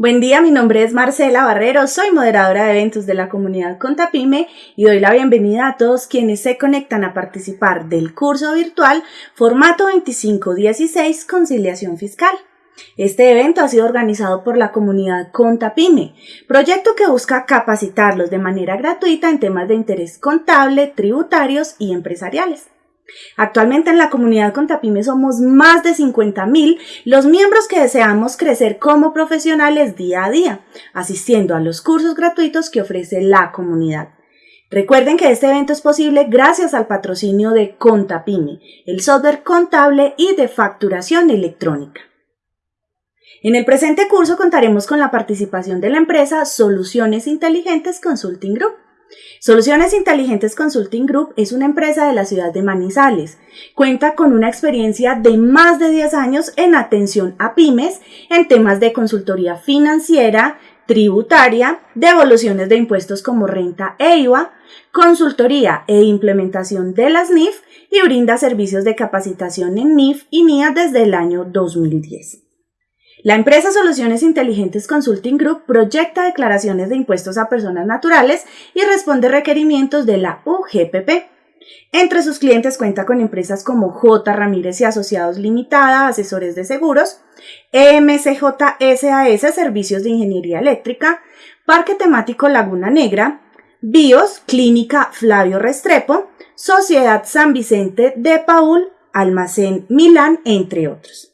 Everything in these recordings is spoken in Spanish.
Buen día, mi nombre es Marcela Barrero, soy moderadora de eventos de la comunidad Contapime y doy la bienvenida a todos quienes se conectan a participar del curso virtual Formato 2516 Conciliación Fiscal. Este evento ha sido organizado por la comunidad Contapime, proyecto que busca capacitarlos de manera gratuita en temas de interés contable, tributarios y empresariales. Actualmente en la comunidad Contapime somos más de 50.000 los miembros que deseamos crecer como profesionales día a día, asistiendo a los cursos gratuitos que ofrece la comunidad. Recuerden que este evento es posible gracias al patrocinio de Contapime, el software contable y de facturación electrónica. En el presente curso contaremos con la participación de la empresa Soluciones Inteligentes Consulting Group Soluciones Inteligentes Consulting Group es una empresa de la ciudad de Manizales. Cuenta con una experiencia de más de 10 años en atención a pymes en temas de consultoría financiera, tributaria, devoluciones de impuestos como renta e IVA, consultoría e implementación de las NIF y brinda servicios de capacitación en NIF y NIA desde el año 2010. La empresa Soluciones Inteligentes Consulting Group proyecta declaraciones de impuestos a personas naturales y responde requerimientos de la UGPP. Entre sus clientes cuenta con empresas como J. Ramírez y Asociados Limitada, asesores de seguros, EMCJ Servicios de Ingeniería Eléctrica, Parque Temático Laguna Negra, BIOS, Clínica Flavio Restrepo, Sociedad San Vicente de Paul, Almacén Milán, entre otros.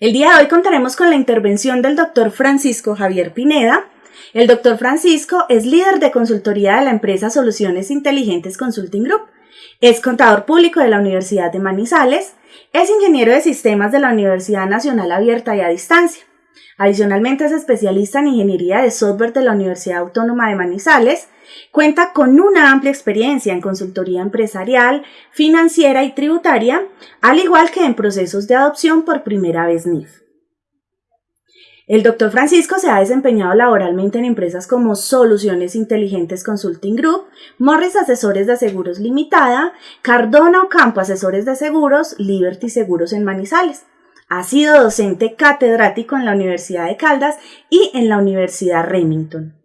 El día de hoy contaremos con la intervención del doctor Francisco Javier Pineda. El doctor Francisco es líder de consultoría de la empresa Soluciones Inteligentes Consulting Group. Es contador público de la Universidad de Manizales. Es ingeniero de sistemas de la Universidad Nacional Abierta y a Distancia. Adicionalmente es especialista en ingeniería de software de la Universidad Autónoma de Manizales. Cuenta con una amplia experiencia en consultoría empresarial, financiera y tributaria, al igual que en procesos de adopción por primera vez NIF. El doctor Francisco se ha desempeñado laboralmente en empresas como Soluciones Inteligentes Consulting Group, Morris Asesores de Seguros Limitada, Cardona Ocampo Asesores de Seguros, Liberty Seguros en Manizales. Ha sido docente catedrático en la Universidad de Caldas y en la Universidad Remington.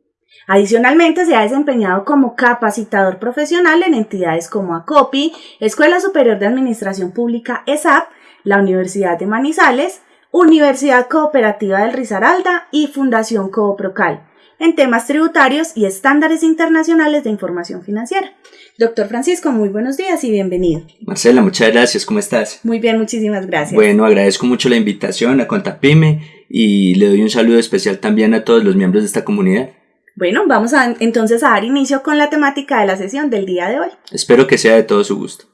Adicionalmente, se ha desempeñado como capacitador profesional en entidades como ACOPI, Escuela Superior de Administración Pública ESAP, la Universidad de Manizales, Universidad Cooperativa del Risaralda y Fundación Cooprocal en temas tributarios y estándares internacionales de información financiera. Doctor Francisco, muy buenos días y bienvenido. Marcela, muchas gracias, ¿cómo estás? Muy bien, muchísimas gracias. Bueno, agradezco mucho la invitación a Contapime y le doy un saludo especial también a todos los miembros de esta comunidad. Bueno, vamos a, entonces a dar inicio con la temática de la sesión del día de hoy. Espero que sea de todo su gusto.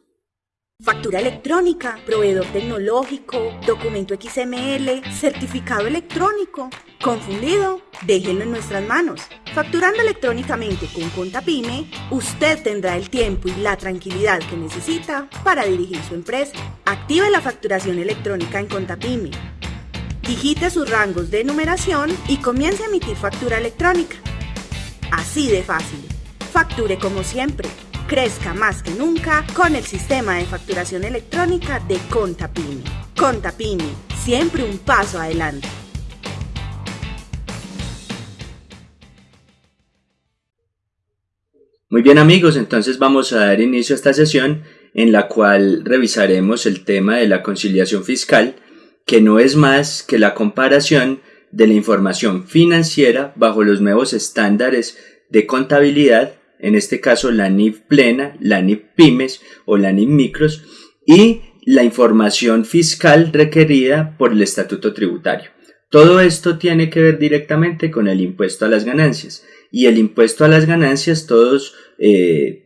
Factura electrónica, proveedor tecnológico, documento XML, certificado electrónico. ¿Confundido? Déjenlo en nuestras manos. Facturando electrónicamente con Contapime, usted tendrá el tiempo y la tranquilidad que necesita para dirigir su empresa. Active la facturación electrónica en Contapime. Digite sus rangos de numeración y comience a emitir factura electrónica. Así de fácil. Facture como siempre crezca más que nunca con el sistema de facturación electrónica de Contapini. Contapini, siempre un paso adelante. Muy bien amigos, entonces vamos a dar inicio a esta sesión en la cual revisaremos el tema de la conciliación fiscal, que no es más que la comparación de la información financiera bajo los nuevos estándares de contabilidad en este caso la NIF plena, la NIF pymes o la NIF micros y la información fiscal requerida por el estatuto tributario. Todo esto tiene que ver directamente con el impuesto a las ganancias y el impuesto a las ganancias todos eh,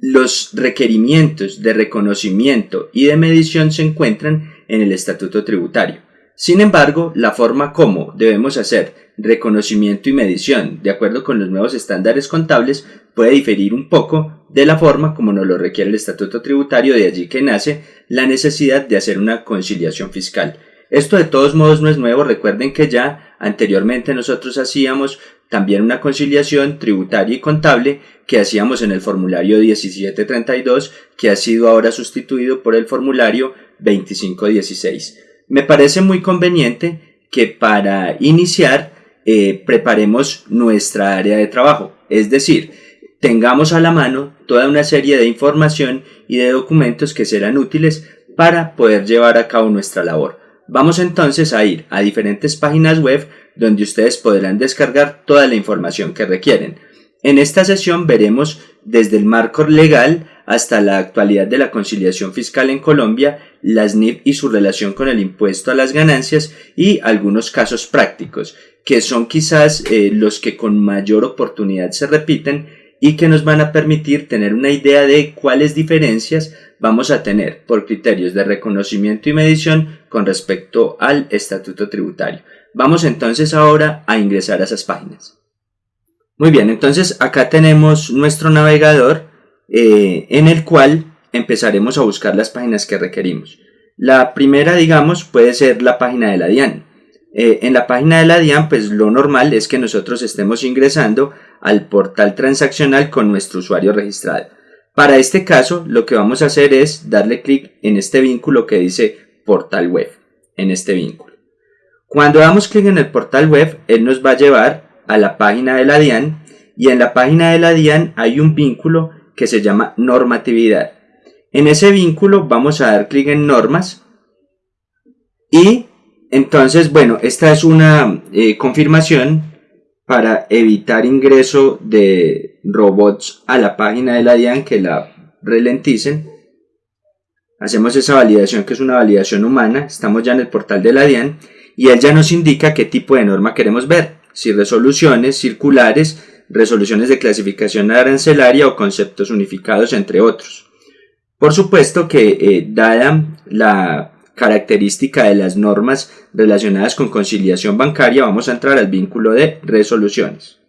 los requerimientos de reconocimiento y de medición se encuentran en el estatuto tributario. Sin embargo, la forma como debemos hacer reconocimiento y medición de acuerdo con los nuevos estándares contables puede diferir un poco de la forma como nos lo requiere el estatuto tributario, de allí que nace la necesidad de hacer una conciliación fiscal. Esto de todos modos no es nuevo, recuerden que ya anteriormente nosotros hacíamos también una conciliación tributaria y contable que hacíamos en el formulario 1732 que ha sido ahora sustituido por el formulario 2516. Me parece muy conveniente que para iniciar eh, preparemos nuestra área de trabajo, es decir, tengamos a la mano toda una serie de información y de documentos que serán útiles para poder llevar a cabo nuestra labor. Vamos entonces a ir a diferentes páginas web donde ustedes podrán descargar toda la información que requieren. En esta sesión veremos desde el marco legal hasta la actualidad de la conciliación fiscal en Colombia, las NIF y su relación con el impuesto a las ganancias y algunos casos prácticos, que son quizás eh, los que con mayor oportunidad se repiten y que nos van a permitir tener una idea de cuáles diferencias vamos a tener por criterios de reconocimiento y medición con respecto al estatuto tributario. Vamos entonces ahora a ingresar a esas páginas. Muy bien, entonces acá tenemos nuestro navegador eh, en el cual empezaremos a buscar las páginas que requerimos. La primera, digamos, puede ser la página de la DIAN. Eh, en la página de la DIAN, pues lo normal es que nosotros estemos ingresando al portal transaccional con nuestro usuario registrado. Para este caso, lo que vamos a hacer es darle clic en este vínculo que dice portal web, en este vínculo. Cuando damos clic en el portal web, él nos va a llevar a la página de la DIAN y en la página de la DIAN hay un vínculo que se llama normatividad. En ese vínculo vamos a dar clic en normas y entonces, bueno, esta es una eh, confirmación para evitar ingreso de robots a la página de la DIAN que la relenticen. Hacemos esa validación que es una validación humana, estamos ya en el portal de la DIAN y él ya nos indica qué tipo de norma queremos ver si resoluciones circulares, resoluciones de clasificación arancelaria o conceptos unificados, entre otros. Por supuesto que, eh, dada la característica de las normas relacionadas con conciliación bancaria, vamos a entrar al vínculo de resoluciones.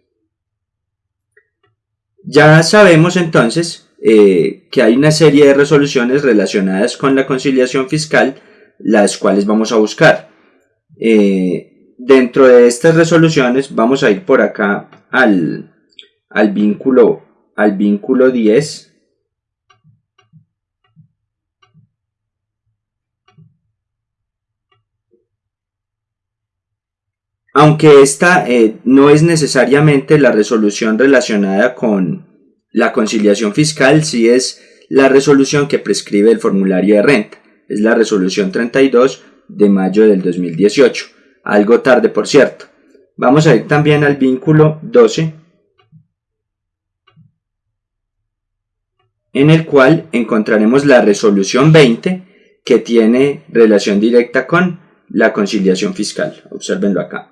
Ya sabemos entonces eh, que hay una serie de resoluciones relacionadas con la conciliación fiscal, las cuales vamos a buscar. Eh, dentro de estas resoluciones vamos a ir por acá al, al vínculo al vínculo 10 aunque esta eh, no es necesariamente la resolución relacionada con la conciliación fiscal, sí es la resolución que prescribe el formulario de renta. Es la resolución 32 de mayo del 2018 algo tarde por cierto. Vamos a ir también al vínculo 12, en el cual encontraremos la resolución 20 que tiene relación directa con la conciliación fiscal. Observenlo acá.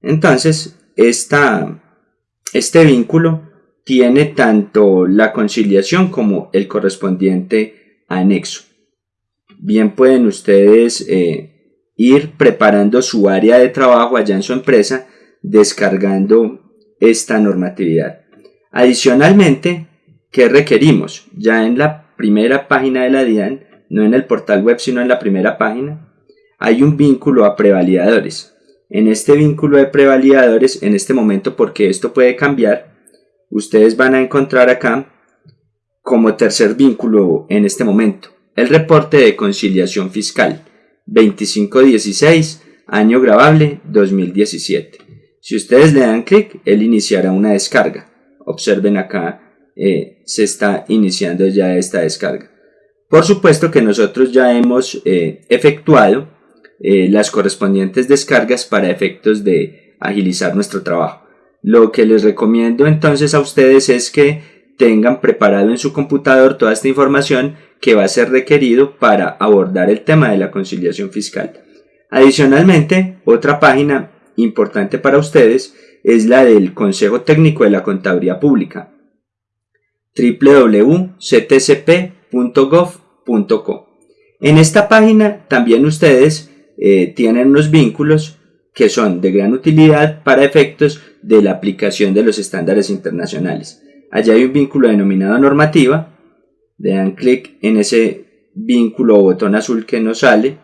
Entonces, este vínculo tiene tanto la conciliación como el correspondiente anexo. Bien pueden ustedes eh, ir preparando su área de trabajo allá en su empresa, descargando esta normatividad. Adicionalmente, ¿qué requerimos? Ya en la primera página de la DIAN, no en el portal web, sino en la primera página, hay un vínculo a prevalidadores. En este vínculo de prevalidadores, en este momento, porque esto puede cambiar, ustedes van a encontrar acá como tercer vínculo en este momento el reporte de conciliación fiscal. 2516, año grabable 2017. Si ustedes le dan clic, él iniciará una descarga. Observen acá, eh, se está iniciando ya esta descarga. Por supuesto que nosotros ya hemos eh, efectuado eh, las correspondientes descargas para efectos de agilizar nuestro trabajo. Lo que les recomiendo entonces a ustedes es que tengan preparado en su computador toda esta información que va a ser requerido para abordar el tema de la conciliación fiscal. Adicionalmente, otra página importante para ustedes es la del Consejo Técnico de la Contaduría Pública www.ctcp.gov.co. En esta página también ustedes eh, tienen unos vínculos que son de gran utilidad para efectos de la aplicación de los estándares internacionales. Allá hay un vínculo denominado normativa le dan clic en ese vínculo o botón azul que nos sale.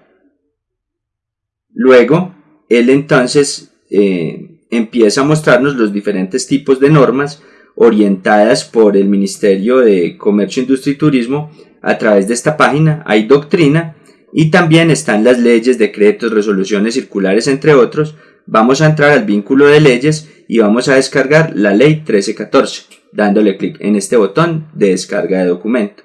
Luego, él entonces eh, empieza a mostrarnos los diferentes tipos de normas orientadas por el Ministerio de Comercio, Industria y Turismo a través de esta página. Hay doctrina y también están las leyes, decretos, resoluciones circulares, entre otros. Vamos a entrar al vínculo de leyes y vamos a descargar la ley 1314, dándole clic en este botón de descarga de documento.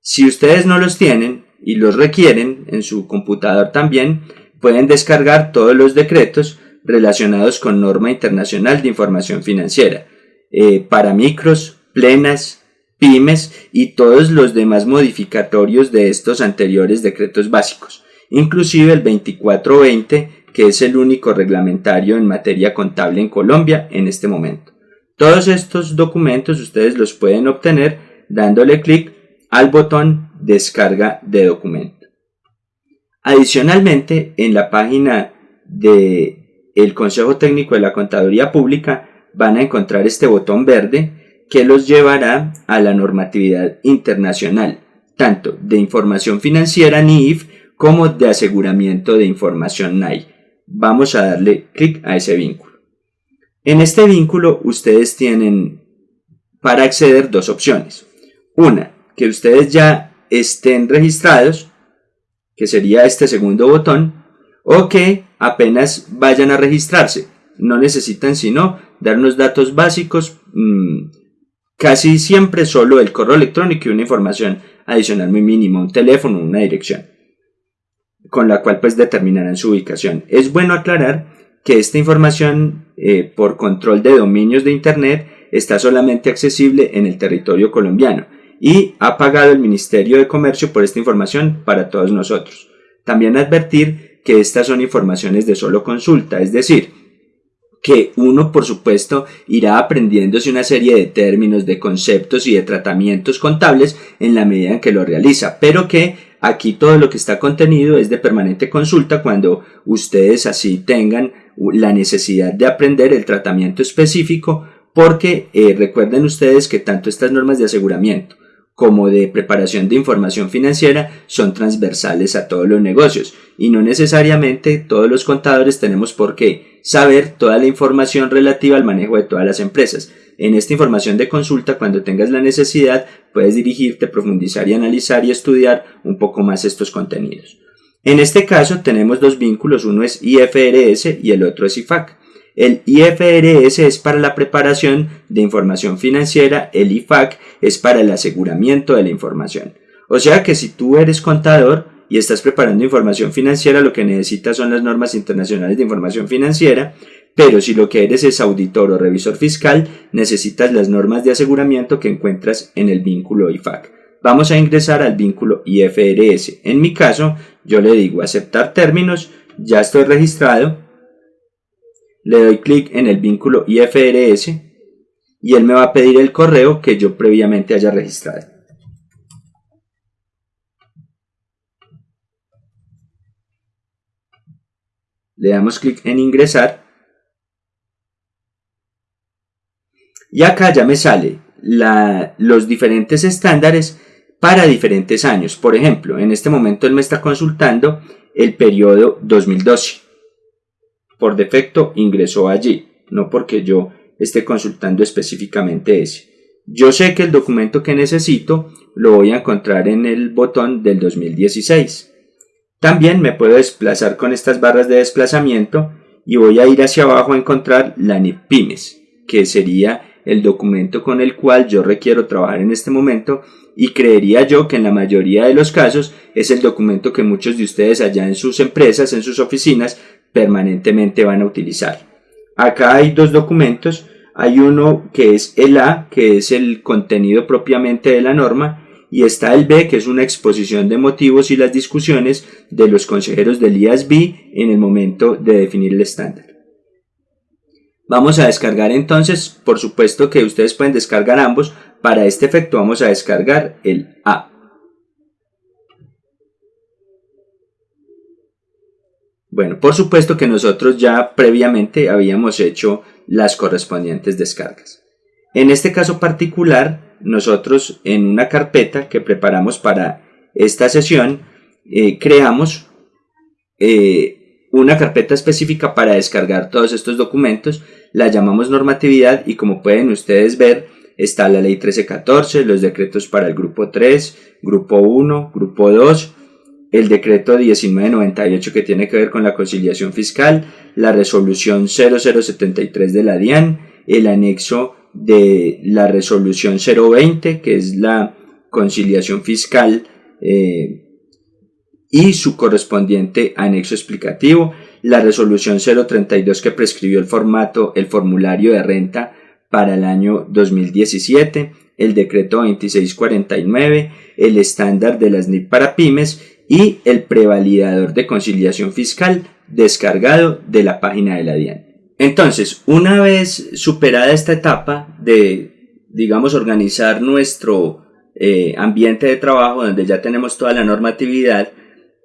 Si ustedes no los tienen y los requieren en su computador también, pueden descargar todos los decretos relacionados con norma internacional de información financiera, eh, para micros, plenas, pymes y todos los demás modificatorios de estos anteriores decretos básicos, inclusive el 2420, que es el único reglamentario en materia contable en Colombia en este momento. Todos estos documentos ustedes los pueden obtener dándole clic al botón descarga de documento. Adicionalmente, en la página de el Consejo Técnico de la Contaduría Pública van a encontrar este botón verde que los llevará a la normatividad internacional, tanto de información financiera NIF como de aseguramiento de información NAI. Vamos a darle clic a ese vínculo. En este vínculo ustedes tienen para acceder dos opciones. Una, que ustedes ya estén registrados, que sería este segundo botón, o que apenas vayan a registrarse. No necesitan sino dar unos datos básicos, mm, casi siempre solo el correo electrónico y una información adicional muy mínima, un teléfono, una dirección, con la cual pues determinarán su ubicación. Es bueno aclarar que esta información eh, por control de dominios de Internet está solamente accesible en el territorio colombiano y ha pagado el Ministerio de Comercio por esta información para todos nosotros. También advertir que estas son informaciones de solo consulta, es decir, que uno por supuesto irá aprendiéndose una serie de términos, de conceptos y de tratamientos contables en la medida en que lo realiza, pero que aquí todo lo que está contenido es de permanente consulta cuando ustedes así tengan la necesidad de aprender el tratamiento específico porque eh, recuerden ustedes que tanto estas normas de aseguramiento como de preparación de información financiera son transversales a todos los negocios y no necesariamente todos los contadores tenemos por qué saber toda la información relativa al manejo de todas las empresas. En esta información de consulta, cuando tengas la necesidad, puedes dirigirte, profundizar y analizar y estudiar un poco más estos contenidos. En este caso tenemos dos vínculos, uno es IFRS y el otro es IFAC. El IFRS es para la preparación de información financiera, el IFAC es para el aseguramiento de la información. O sea que si tú eres contador y estás preparando información financiera, lo que necesitas son las normas internacionales de información financiera, pero si lo que eres es auditor o revisor fiscal, necesitas las normas de aseguramiento que encuentras en el vínculo IFAC. Vamos a ingresar al vínculo IFRS. En mi caso, yo le digo aceptar términos, ya estoy registrado, le doy clic en el vínculo IFRS y él me va a pedir el correo que yo previamente haya registrado. Le damos clic en ingresar y acá ya me sale los diferentes estándares para diferentes años. Por ejemplo, en este momento él me está consultando el periodo 2012 por defecto ingresó allí, no porque yo esté consultando específicamente ese. Yo sé que el documento que necesito lo voy a encontrar en el botón del 2016. También me puedo desplazar con estas barras de desplazamiento y voy a ir hacia abajo a encontrar la NIPIMES, que sería el documento con el cual yo requiero trabajar en este momento y creería yo que en la mayoría de los casos es el documento que muchos de ustedes allá en sus empresas, en sus oficinas, permanentemente van a utilizar. Acá hay dos documentos, hay uno que es el A, que es el contenido propiamente de la norma, y está el B, que es una exposición de motivos y las discusiones de los consejeros del IASB en el momento de definir el estándar. Vamos a descargar entonces, por supuesto que ustedes pueden descargar ambos, para este efecto vamos a descargar el A. Bueno, por supuesto que nosotros ya previamente habíamos hecho las correspondientes descargas. En este caso particular, nosotros en una carpeta que preparamos para esta sesión, eh, creamos eh, una carpeta específica para descargar todos estos documentos, la llamamos normatividad y como pueden ustedes ver, está la ley 1314, los decretos para el grupo 3, grupo 1, grupo 2, el decreto 1998 que tiene que ver con la conciliación fiscal, la resolución 0073 de la DIAN, el anexo de la resolución 020 que es la conciliación fiscal eh, y su correspondiente anexo explicativo, la resolución 032 que prescribió el formato, el formulario de renta para el año 2017, el decreto 2649, el estándar de las NIP para pymes y el prevalidador de conciliación fiscal descargado de la página de la DIAN. Entonces, una vez superada esta etapa de, digamos, organizar nuestro eh, ambiente de trabajo donde ya tenemos toda la normatividad,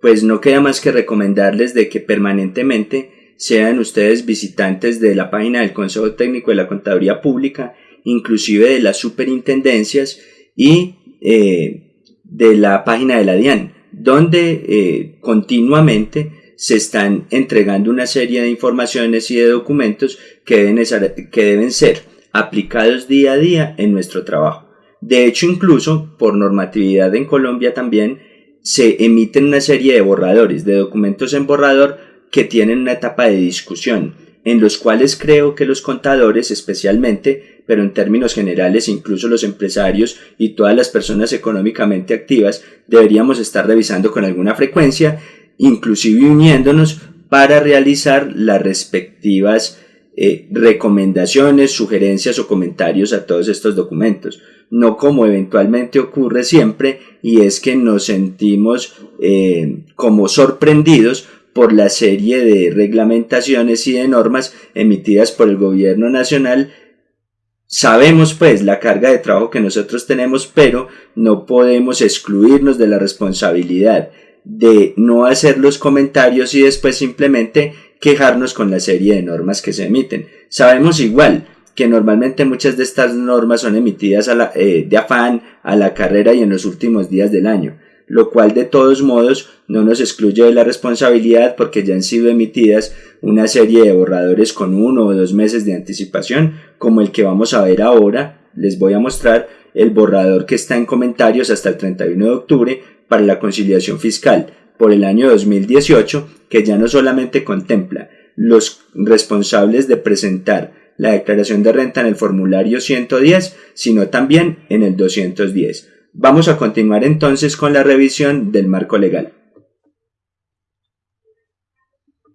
pues no queda más que recomendarles de que permanentemente sean ustedes visitantes de la página del Consejo Técnico de la Contaduría Pública, inclusive de las superintendencias y eh, de la página de la DIAN, donde eh, continuamente se están entregando una serie de informaciones y de documentos que deben, que deben ser aplicados día a día en nuestro trabajo. De hecho, incluso por normatividad en Colombia también se emiten una serie de borradores, de documentos en borrador que tienen una etapa de discusión, en los cuales creo que los contadores especialmente, pero en términos generales incluso los empresarios y todas las personas económicamente activas deberíamos estar revisando con alguna frecuencia, inclusive uniéndonos para realizar las respectivas eh, recomendaciones, sugerencias o comentarios a todos estos documentos. No como eventualmente ocurre siempre, y es que nos sentimos eh, como sorprendidos por la serie de reglamentaciones y de normas emitidas por el gobierno nacional. Sabemos pues la carga de trabajo que nosotros tenemos, pero no podemos excluirnos de la responsabilidad de no hacer los comentarios y después simplemente quejarnos con la serie de normas que se emiten. Sabemos igual que normalmente muchas de estas normas son emitidas eh, de afán a la carrera y en los últimos días del año, lo cual de todos modos no nos excluye de la responsabilidad porque ya han sido emitidas una serie de borradores con uno o dos meses de anticipación, como el que vamos a ver ahora. Les voy a mostrar el borrador que está en comentarios hasta el 31 de octubre para la conciliación fiscal por el año 2018, que ya no solamente contempla los responsables de presentar la declaración de renta en el formulario 110, sino también en el 210. Vamos a continuar entonces con la revisión del marco legal.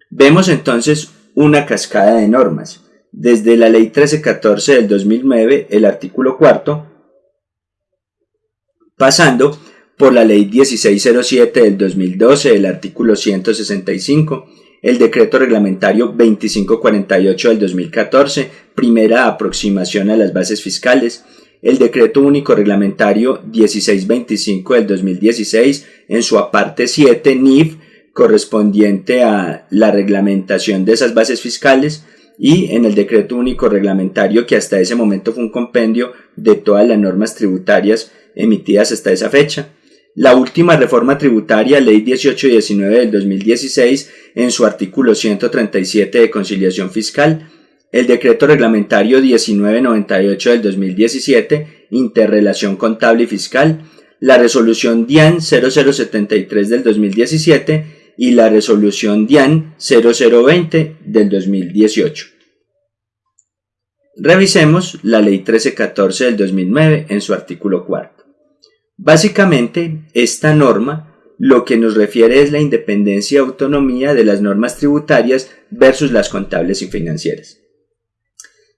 Vemos entonces una cascada de normas. Desde la Ley 1314 del 2009, el artículo cuarto, pasando por la Ley 1607 del 2012, el artículo 165, el decreto reglamentario 2548 del 2014, primera aproximación a las bases fiscales, el decreto único reglamentario 1625 del 2016 en su aparte 7 NIF correspondiente a la reglamentación de esas bases fiscales y en el decreto único reglamentario que hasta ese momento fue un compendio de todas las normas tributarias emitidas hasta esa fecha. La última reforma tributaria, Ley 1819 del 2016, en su artículo 137 de conciliación fiscal, el decreto reglamentario 1998 del 2017, interrelación contable y fiscal, la resolución DIAN 0073 del 2017 y la resolución DIAN 0020 del 2018. Revisemos la Ley 1314 del 2009 en su artículo 4. Básicamente, esta norma lo que nos refiere es la independencia y autonomía de las normas tributarias versus las contables y financieras.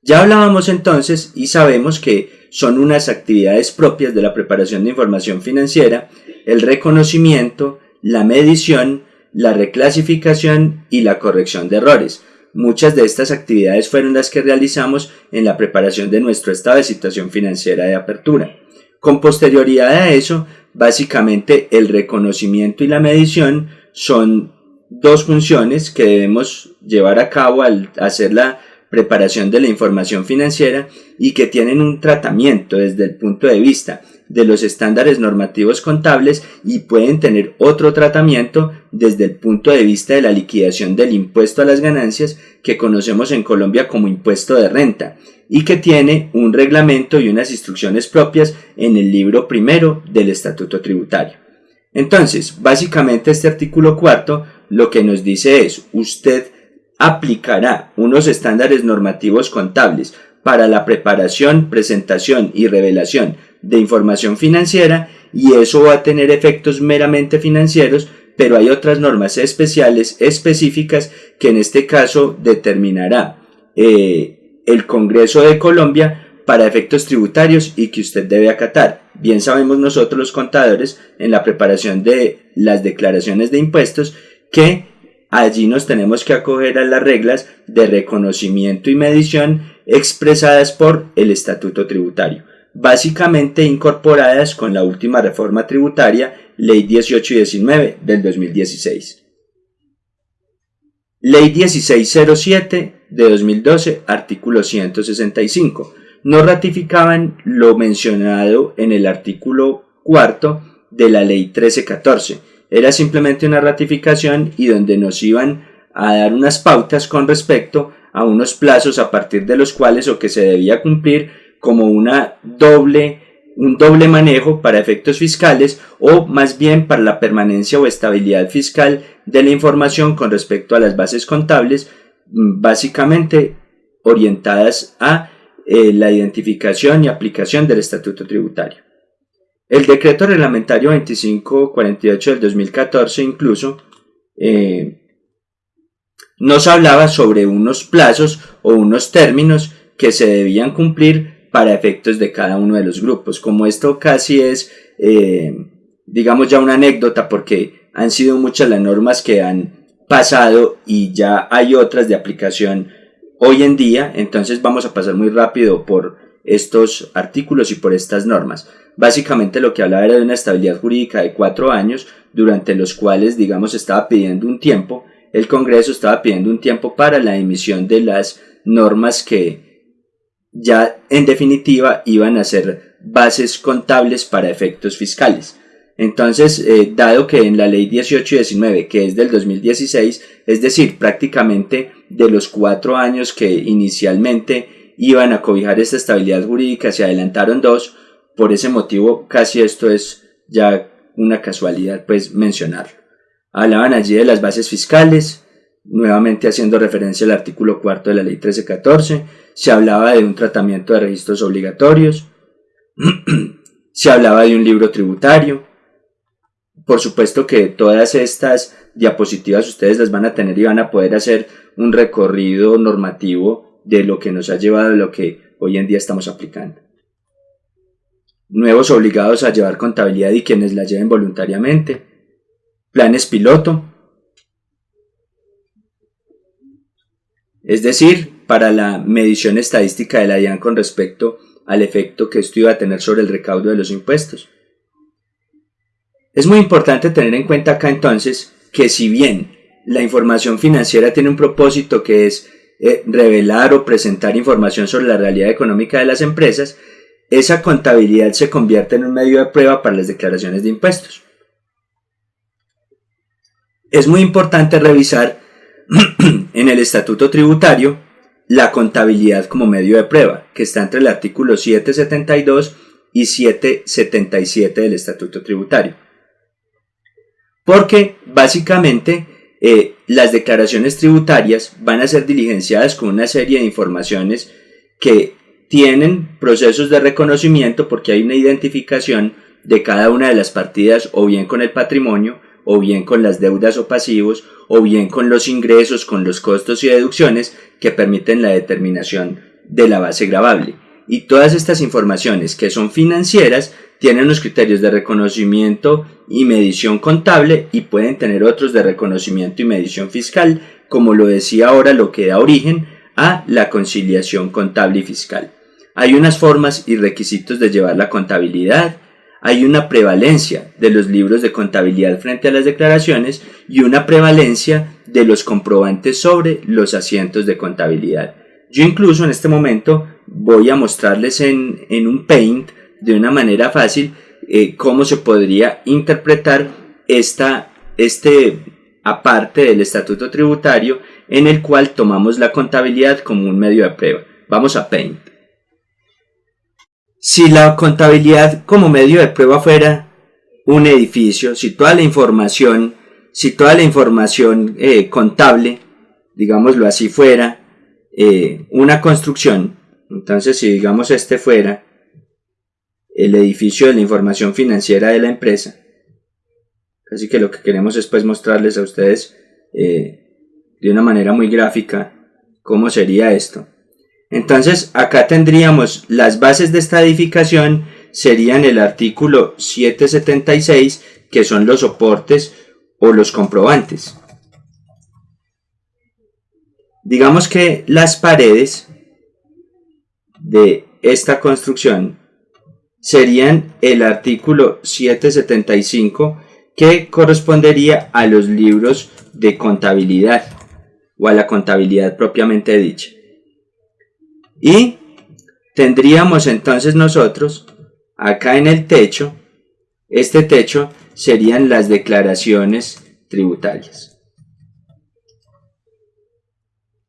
Ya hablábamos entonces y sabemos que son unas actividades propias de la preparación de información financiera, el reconocimiento, la medición, la reclasificación y la corrección de errores. Muchas de estas actividades fueron las que realizamos en la preparación de nuestro estado de situación financiera de apertura. Con posterioridad a eso, básicamente el reconocimiento y la medición son dos funciones que debemos llevar a cabo al hacer la preparación de la información financiera y que tienen un tratamiento desde el punto de vista de los estándares normativos contables y pueden tener otro tratamiento desde el punto de vista de la liquidación del impuesto a las ganancias que conocemos en Colombia como impuesto de renta y que tiene un reglamento y unas instrucciones propias en el libro primero del Estatuto Tributario. Entonces, básicamente este artículo cuarto lo que nos dice es, usted aplicará unos estándares normativos contables para la preparación, presentación y revelación de información financiera y eso va a tener efectos meramente financieros, pero hay otras normas especiales específicas que en este caso determinará eh, el Congreso de Colombia para efectos tributarios y que usted debe acatar. Bien sabemos nosotros los contadores en la preparación de las declaraciones de impuestos que allí nos tenemos que acoger a las reglas de reconocimiento y medición expresadas por el Estatuto Tributario, básicamente incorporadas con la última reforma tributaria, Ley 18 y 19 del 2016. Ley 1607 de 2012, artículo 165 no ratificaban lo mencionado en el artículo cuarto de la ley 1314. Era simplemente una ratificación y donde nos iban a dar unas pautas con respecto a unos plazos a partir de los cuales o que se debía cumplir como una doble un doble manejo para efectos fiscales o más bien para la permanencia o estabilidad fiscal de la información con respecto a las bases contables mm, básicamente orientadas a eh, la identificación y aplicación del estatuto tributario. El decreto reglamentario 2548 del 2014 incluso eh, nos hablaba sobre unos plazos o unos términos que se debían cumplir para efectos de cada uno de los grupos. Como esto casi es, eh, digamos ya una anécdota porque han sido muchas las normas que han pasado y ya hay otras de aplicación hoy en día, entonces vamos a pasar muy rápido por estos artículos y por estas normas. Básicamente lo que hablaba era de una estabilidad jurídica de cuatro años, durante los cuales, digamos, estaba pidiendo un tiempo, el Congreso estaba pidiendo un tiempo para la emisión de las normas que ya en definitiva iban a ser bases contables para efectos fiscales. Entonces, eh, dado que en la ley 18 y 19, que es del 2016, es decir, prácticamente de los cuatro años que inicialmente iban a cobijar esta estabilidad jurídica, se adelantaron dos, por ese motivo casi esto es ya una casualidad pues mencionarlo. Hablaban allí de las bases fiscales, nuevamente haciendo referencia al artículo cuarto de la ley 1314, se hablaba de un tratamiento de registros obligatorios, se hablaba de un libro tributario, por supuesto que todas estas diapositivas ustedes las van a tener y van a poder hacer un recorrido normativo de lo que nos ha llevado a lo que hoy en día estamos aplicando. Nuevos obligados a llevar contabilidad y quienes la lleven voluntariamente. Planes piloto. Es decir, para la medición estadística de la DIAN con respecto al efecto que esto iba a tener sobre el recaudo de los impuestos. Es muy importante tener en cuenta acá entonces que si bien la información financiera tiene un propósito que es revelar o presentar información sobre la realidad económica de las empresas, esa contabilidad se convierte en un medio de prueba para las declaraciones de impuestos. Es muy importante revisar en el estatuto tributario la contabilidad como medio de prueba, que está entre el artículo 772 y 777 del estatuto tributario porque básicamente eh, las declaraciones tributarias van a ser diligenciadas con una serie de informaciones que tienen procesos de reconocimiento porque hay una identificación de cada una de las partidas o bien con el patrimonio o bien con las deudas o pasivos o bien con los ingresos, con los costos y deducciones que permiten la determinación de la base gravable. Y todas estas informaciones que son financieras tienen unos criterios de reconocimiento y medición contable y pueden tener otros de reconocimiento y medición fiscal, como lo decía ahora, lo que da origen a la conciliación contable y fiscal. Hay unas formas y requisitos de llevar la contabilidad, hay una prevalencia de los libros de contabilidad frente a las declaraciones y una prevalencia de los comprobantes sobre los asientos de contabilidad. Yo incluso en este momento voy a mostrarles en, en un paint de una manera fácil eh, cómo se podría interpretar esta, este aparte del estatuto tributario en el cual tomamos la contabilidad como un medio de prueba. Vamos a Paint. Si la contabilidad como medio de prueba fuera un edificio, si toda la información, si toda la información eh, contable, digámoslo así, fuera eh, una construcción, entonces si digamos este fuera el edificio de la información financiera de la empresa, así que lo que queremos es pues mostrarles a ustedes eh, de una manera muy gráfica cómo sería esto. Entonces acá tendríamos las bases de esta edificación serían el artículo 776 que son los soportes o los comprobantes. Digamos que las paredes de esta construcción serían el artículo 775 que correspondería a los libros de contabilidad o a la contabilidad propiamente dicha. Y tendríamos entonces nosotros acá en el techo, este techo serían las declaraciones tributarias.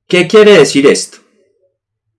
¿Qué quiere decir esto?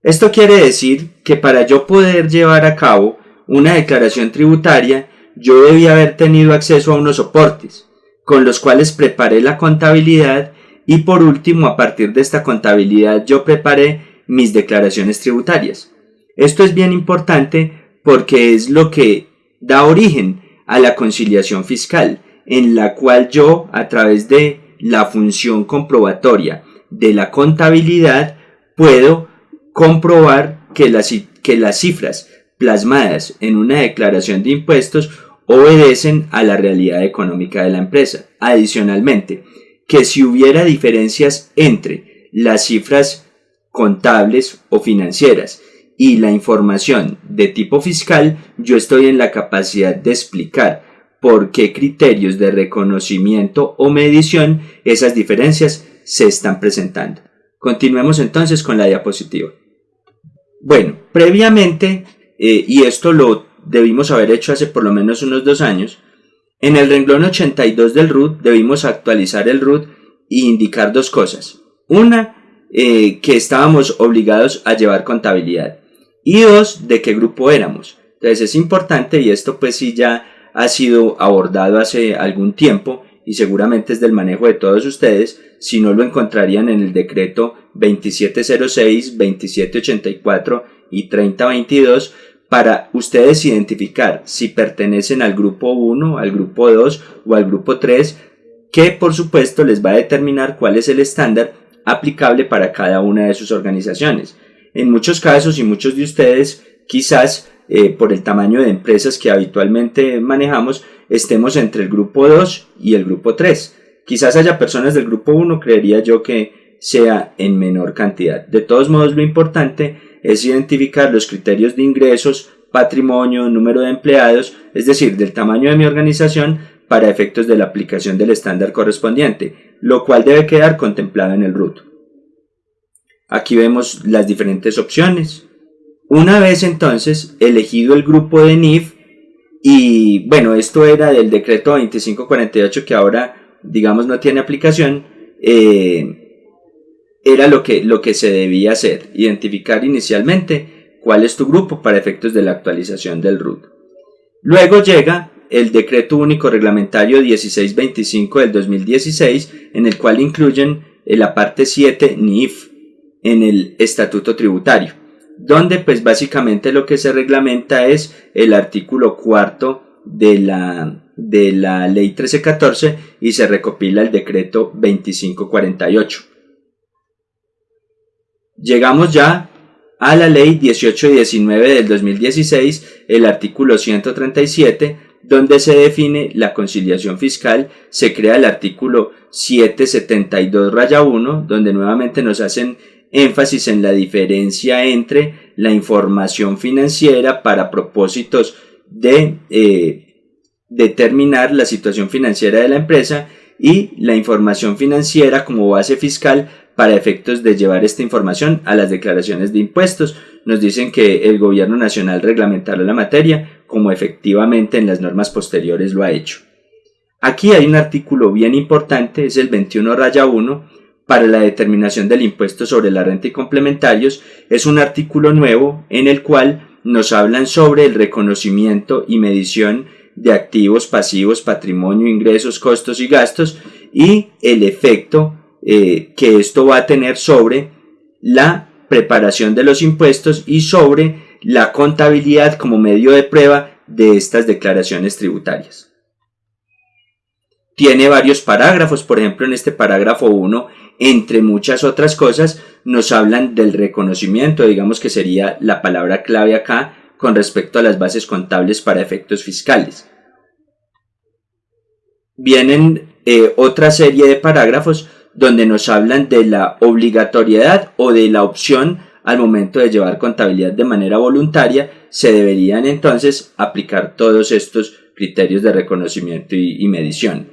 Esto quiere decir que para yo poder llevar a cabo una declaración tributaria, yo debía haber tenido acceso a unos soportes, con los cuales preparé la contabilidad y por último, a partir de esta contabilidad, yo preparé mis declaraciones tributarias. Esto es bien importante porque es lo que da origen a la conciliación fiscal, en la cual yo, a través de la función comprobatoria de la contabilidad, puedo comprobar que las, que las cifras plasmadas en una declaración de impuestos obedecen a la realidad económica de la empresa. Adicionalmente, que si hubiera diferencias entre las cifras contables o financieras y la información de tipo fiscal, yo estoy en la capacidad de explicar por qué criterios de reconocimiento o medición esas diferencias se están presentando. Continuemos entonces con la diapositiva. Bueno, previamente, eh, y esto lo debimos haber hecho hace por lo menos unos dos años, en el renglón 82 del RUT debimos actualizar el RUT e indicar dos cosas. Una, eh, que estábamos obligados a llevar contabilidad. Y dos, de qué grupo éramos. Entonces es importante y esto pues sí ya ha sido abordado hace algún tiempo y seguramente es del manejo de todos ustedes, si no lo encontrarían en el decreto 2706, 2784 y 3022 para ustedes identificar si pertenecen al grupo 1, al grupo 2 o al grupo 3, que por supuesto les va a determinar cuál es el estándar aplicable para cada una de sus organizaciones. En muchos casos y muchos de ustedes quizás eh, por el tamaño de empresas que habitualmente manejamos estemos entre el grupo 2 y el grupo 3. Quizás haya personas del grupo 1, creería yo que sea en menor cantidad. De todos modos, lo importante es identificar los criterios de ingresos, patrimonio, número de empleados, es decir, del tamaño de mi organización para efectos de la aplicación del estándar correspondiente, lo cual debe quedar contemplado en el RUT. Aquí vemos las diferentes opciones. Una vez entonces elegido el grupo de NIF, y bueno, esto era del decreto 2548 que ahora digamos no tiene aplicación, eh, era lo que, lo que se debía hacer, identificar inicialmente cuál es tu grupo para efectos de la actualización del RUT. Luego llega el Decreto Único Reglamentario 1625 del 2016, en el cual incluyen la parte 7 NIF en el Estatuto Tributario, donde pues básicamente lo que se reglamenta es el artículo cuarto de la, de la Ley 1314 y se recopila el Decreto 2548. Llegamos ya a la ley 18 y 19 del 2016, el artículo 137, donde se define la conciliación fiscal, se crea el artículo 772 raya 1, donde nuevamente nos hacen énfasis en la diferencia entre la información financiera para propósitos de eh, determinar la situación financiera de la empresa y la información financiera como base fiscal para efectos de llevar esta información a las declaraciones de impuestos. Nos dicen que el gobierno nacional reglamentará la materia como efectivamente en las normas posteriores lo ha hecho. Aquí hay un artículo bien importante, es el 21 raya 1, para la determinación del impuesto sobre la renta y complementarios. Es un artículo nuevo en el cual nos hablan sobre el reconocimiento y medición de activos, pasivos, patrimonio, ingresos, costos y gastos y el efecto eh, que esto va a tener sobre la preparación de los impuestos y sobre la contabilidad como medio de prueba de estas declaraciones tributarias. Tiene varios parágrafos, por ejemplo en este parágrafo 1, entre muchas otras cosas, nos hablan del reconocimiento, digamos que sería la palabra clave acá, con respecto a las bases contables para efectos fiscales. Vienen eh, otra serie de parágrafos donde nos hablan de la obligatoriedad o de la opción al momento de llevar contabilidad de manera voluntaria, se deberían entonces aplicar todos estos criterios de reconocimiento y, medición.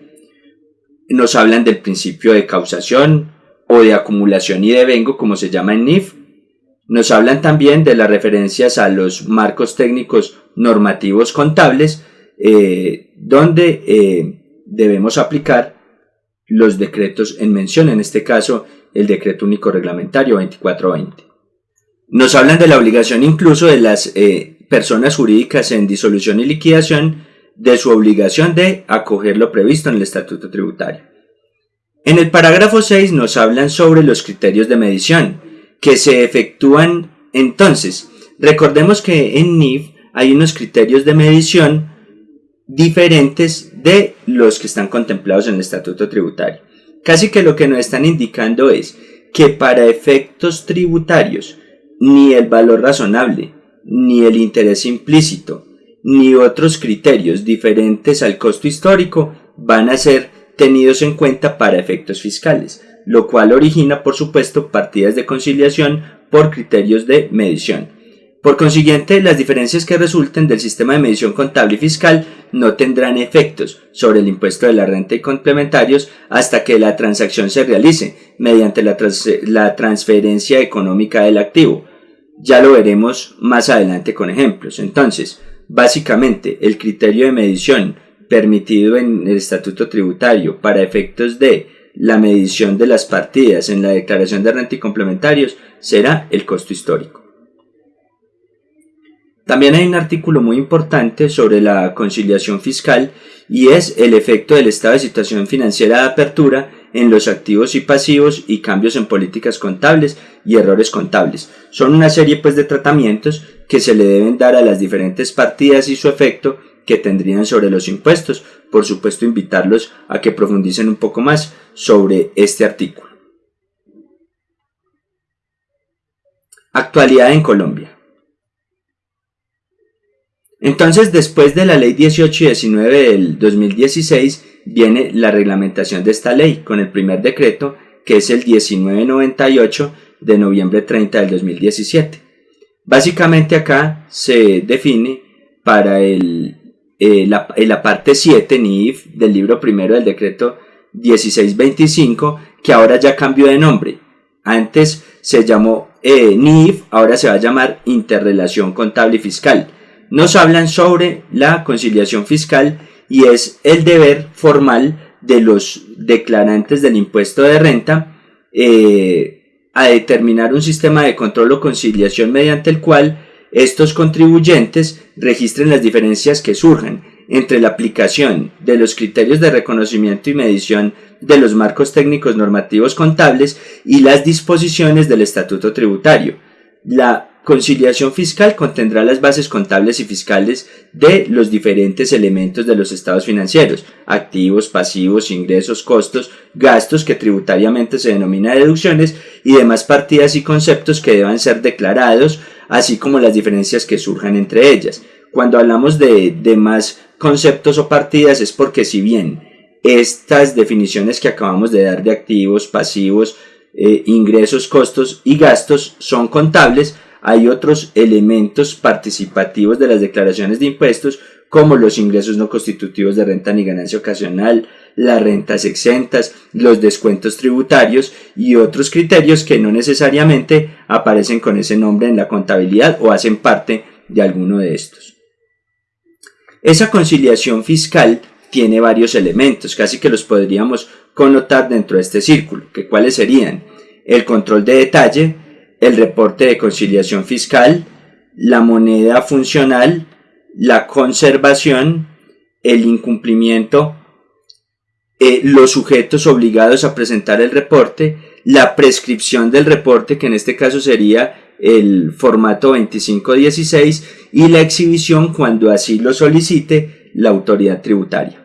Nos hablan del principio de causación o de acumulación y devengo, como se llama en NIF. Nos hablan también de las referencias a los marcos técnicos normativos contables, eh, donde eh, debemos aplicar los decretos en mención, en este caso el decreto único reglamentario 2420. Nos hablan de la obligación incluso de las eh, personas jurídicas en disolución y liquidación de su obligación de acoger lo previsto en el estatuto tributario. En el parágrafo 6 nos hablan sobre los criterios de medición que se efectúan entonces. Recordemos que en NIF hay unos criterios de medición diferentes de los que están contemplados en el estatuto tributario. Casi que lo que nos están indicando es que para efectos tributarios ni el valor razonable, ni el interés implícito, ni otros criterios diferentes al costo histórico van a ser tenidos en cuenta para efectos fiscales, lo cual origina por supuesto partidas de conciliación por criterios de medición. Por consiguiente, las diferencias que resulten del sistema de medición contable y fiscal no tendrán efectos sobre el impuesto de la renta y complementarios hasta que la transacción se realice mediante la, la transferencia económica del activo. Ya lo veremos más adelante con ejemplos. Entonces, básicamente, el criterio de medición permitido en el estatuto tributario para efectos de la medición de las partidas en la declaración de renta y complementarios será el costo histórico. También hay un artículo muy importante sobre la conciliación fiscal y es el efecto del estado de situación financiera de apertura en los activos y pasivos y cambios en políticas contables y errores contables. Son una serie pues de tratamientos que se le deben dar a las diferentes partidas y su efecto que tendrían sobre los impuestos. Por supuesto invitarlos a que profundicen un poco más sobre este artículo. Actualidad en Colombia. Entonces, después de la ley 18 y 19 del 2016, viene la reglamentación de esta ley con el primer decreto, que es el 1998 de noviembre 30 del 2017. Básicamente acá se define para el, eh, la, parte 7 NIF del libro primero del decreto 1625, que ahora ya cambió de nombre. Antes se llamó eh, NIF, ahora se va a llamar Interrelación Contable y Fiscal nos hablan sobre la conciliación fiscal y es el deber formal de los declarantes del impuesto de renta eh, a determinar un sistema de control o conciliación mediante el cual estos contribuyentes registren las diferencias que surjan entre la aplicación de los criterios de reconocimiento y medición de los marcos técnicos normativos contables y las disposiciones del estatuto tributario. La conciliación fiscal contendrá las bases contables y fiscales de los diferentes elementos de los estados financieros, activos, pasivos, ingresos, costos, gastos que tributariamente se denomina deducciones y demás partidas y conceptos que deban ser declarados, así como las diferencias que surjan entre ellas. Cuando hablamos de demás conceptos o partidas es porque si bien estas definiciones que acabamos de dar de activos, pasivos, eh, ingresos, costos y gastos son contables, hay otros elementos participativos de las declaraciones de impuestos como los ingresos no constitutivos de renta ni ganancia ocasional, las rentas exentas, los descuentos tributarios y otros criterios que no necesariamente aparecen con ese nombre en la contabilidad o hacen parte de alguno de estos. Esa conciliación fiscal tiene varios elementos, casi que los podríamos connotar dentro de este círculo, que cuáles serían el control de detalle, el reporte de conciliación fiscal, la moneda funcional, la conservación, el incumplimiento, eh, los sujetos obligados a presentar el reporte, la prescripción del reporte, que en este caso sería el formato 2516, y la exhibición cuando así lo solicite la autoridad tributaria.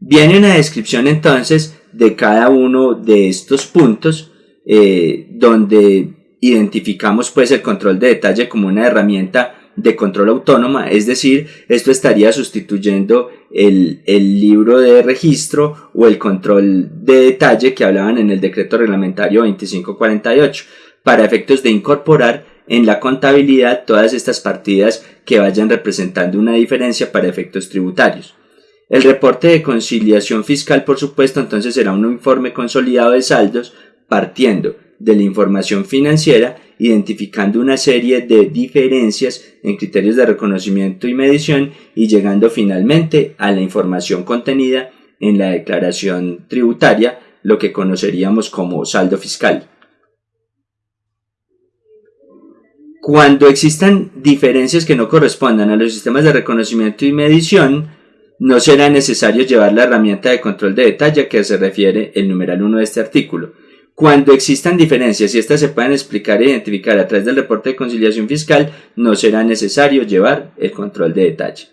Viene una descripción entonces de cada uno de estos puntos eh, donde identificamos pues el control de detalle como una herramienta de control autónoma, es decir, esto estaría sustituyendo el, libro de registro o el control de detalle que hablaban en el decreto reglamentario 2548, para efectos de incorporar en la contabilidad todas estas partidas que vayan representando una diferencia para efectos tributarios. El reporte de conciliación fiscal, por supuesto, entonces será un informe consolidado de saldos partiendo de la información financiera, identificando una serie de diferencias en criterios de reconocimiento y medición y llegando finalmente a la información contenida en la declaración tributaria, lo que conoceríamos como saldo fiscal. Cuando existan diferencias que no correspondan a los sistemas de reconocimiento y medición, no será necesario llevar la herramienta de control de detalle a que se refiere el numeral 1 de este artículo. Cuando existan diferencias y éstas se puedan explicar e identificar a través del reporte de conciliación fiscal, no será necesario llevar el control de detalle.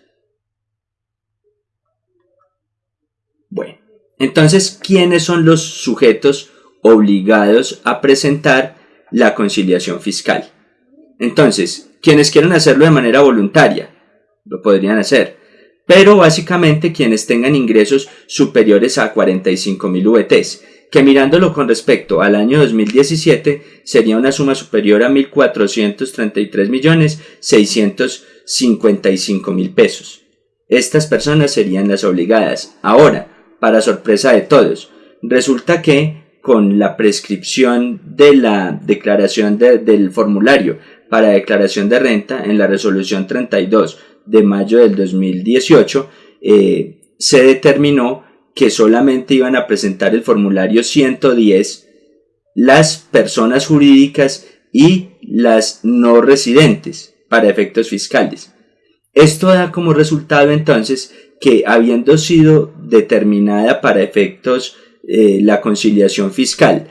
Bueno, entonces, ¿quiénes son los sujetos obligados a presentar la conciliación fiscal? Entonces, quienes quieran hacerlo de manera voluntaria, lo podrían hacer pero básicamente quienes tengan ingresos superiores a 45.000 VTs, que mirándolo con respecto al año 2017 sería una suma superior a 1.433.655.000 pesos. Estas personas serían las obligadas. Ahora, para sorpresa de todos, resulta que con la prescripción de la declaración del formulario para declaración de renta en la resolución 32 de mayo del 2018 eh, se determinó que solamente iban a presentar el formulario 110 las personas jurídicas y las no residentes para efectos fiscales. Esto da como resultado entonces que habiendo sido determinada para efectos eh, la conciliación fiscal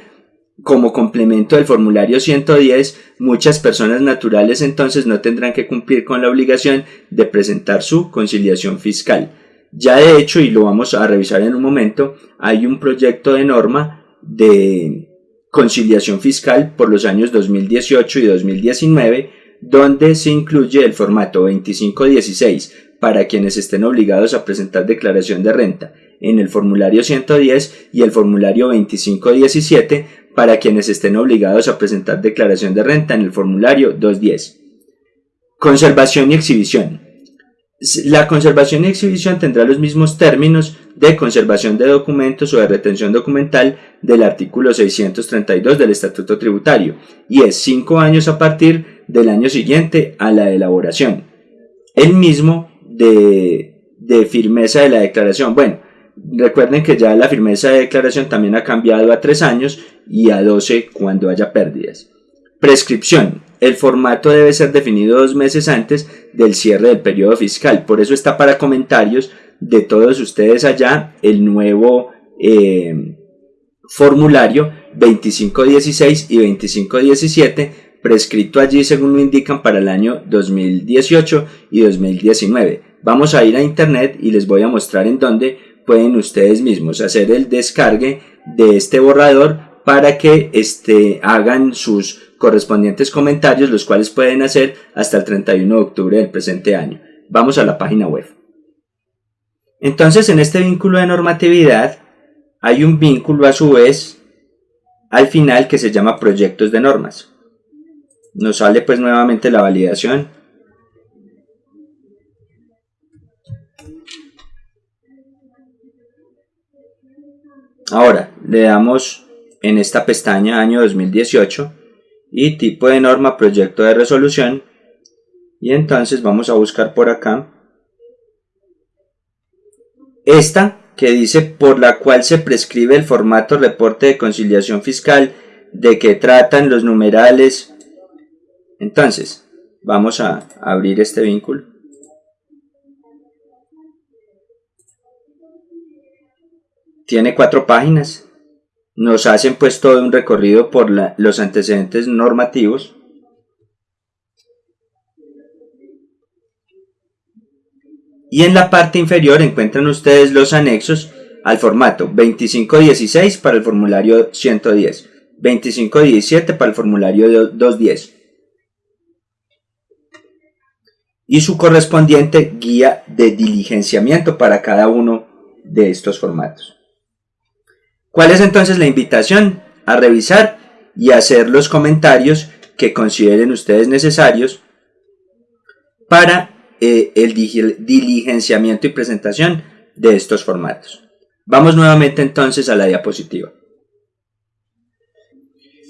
como complemento del formulario 110, muchas personas naturales entonces no tendrán que cumplir con la obligación de presentar su conciliación fiscal. Ya de hecho, y lo vamos a revisar en un momento, hay un proyecto de norma de conciliación fiscal por los años 2018 y 2019 donde se incluye el formato 2516 para quienes estén obligados a presentar declaración de renta en el formulario 110 y el formulario 2517 para quienes estén obligados a presentar declaración de renta en el formulario 210. Conservación y exhibición. La conservación y exhibición tendrá los mismos términos de conservación de documentos o de retención documental del artículo 632 del Estatuto Tributario y es 5 años a partir del año siguiente a la elaboración. El mismo de, firmeza de la declaración. Bueno, Recuerden que ya la firmeza de declaración también ha cambiado a 3 años y a 12 cuando haya pérdidas. Prescripción. El formato debe ser definido dos meses antes del cierre del periodo fiscal. Por eso está para comentarios de todos ustedes allá el nuevo eh, formulario 2516 y 2517 prescrito allí según lo indican para el año 2018 y 2019. Vamos a ir a internet y les voy a mostrar en dónde pueden ustedes mismos hacer el descargue de este borrador para que este, hagan sus correspondientes comentarios, los cuales pueden hacer hasta el 31 de octubre del presente año. Vamos a la página web. Entonces, en este vínculo de normatividad, hay un vínculo a su vez al final que se llama proyectos de normas. Nos sale pues nuevamente la validación Ahora, le damos en esta pestaña año 2018 y tipo de norma proyecto de resolución. Y entonces vamos a buscar por acá esta que dice por la cual se prescribe el formato reporte de conciliación fiscal de que tratan los numerales. Entonces vamos a abrir este vínculo. Tiene cuatro páginas. Nos hacen pues todo un recorrido por los antecedentes normativos. Y en la parte inferior encuentran ustedes los anexos al formato 2516 para el formulario 110, 2517 para el formulario 210 y su correspondiente guía de diligenciamiento para cada uno de estos formatos. ¿Cuál es entonces la invitación? A revisar y hacer los comentarios que consideren ustedes necesarios para eh, el diligenciamiento y presentación de estos formatos. Vamos nuevamente entonces a la diapositiva.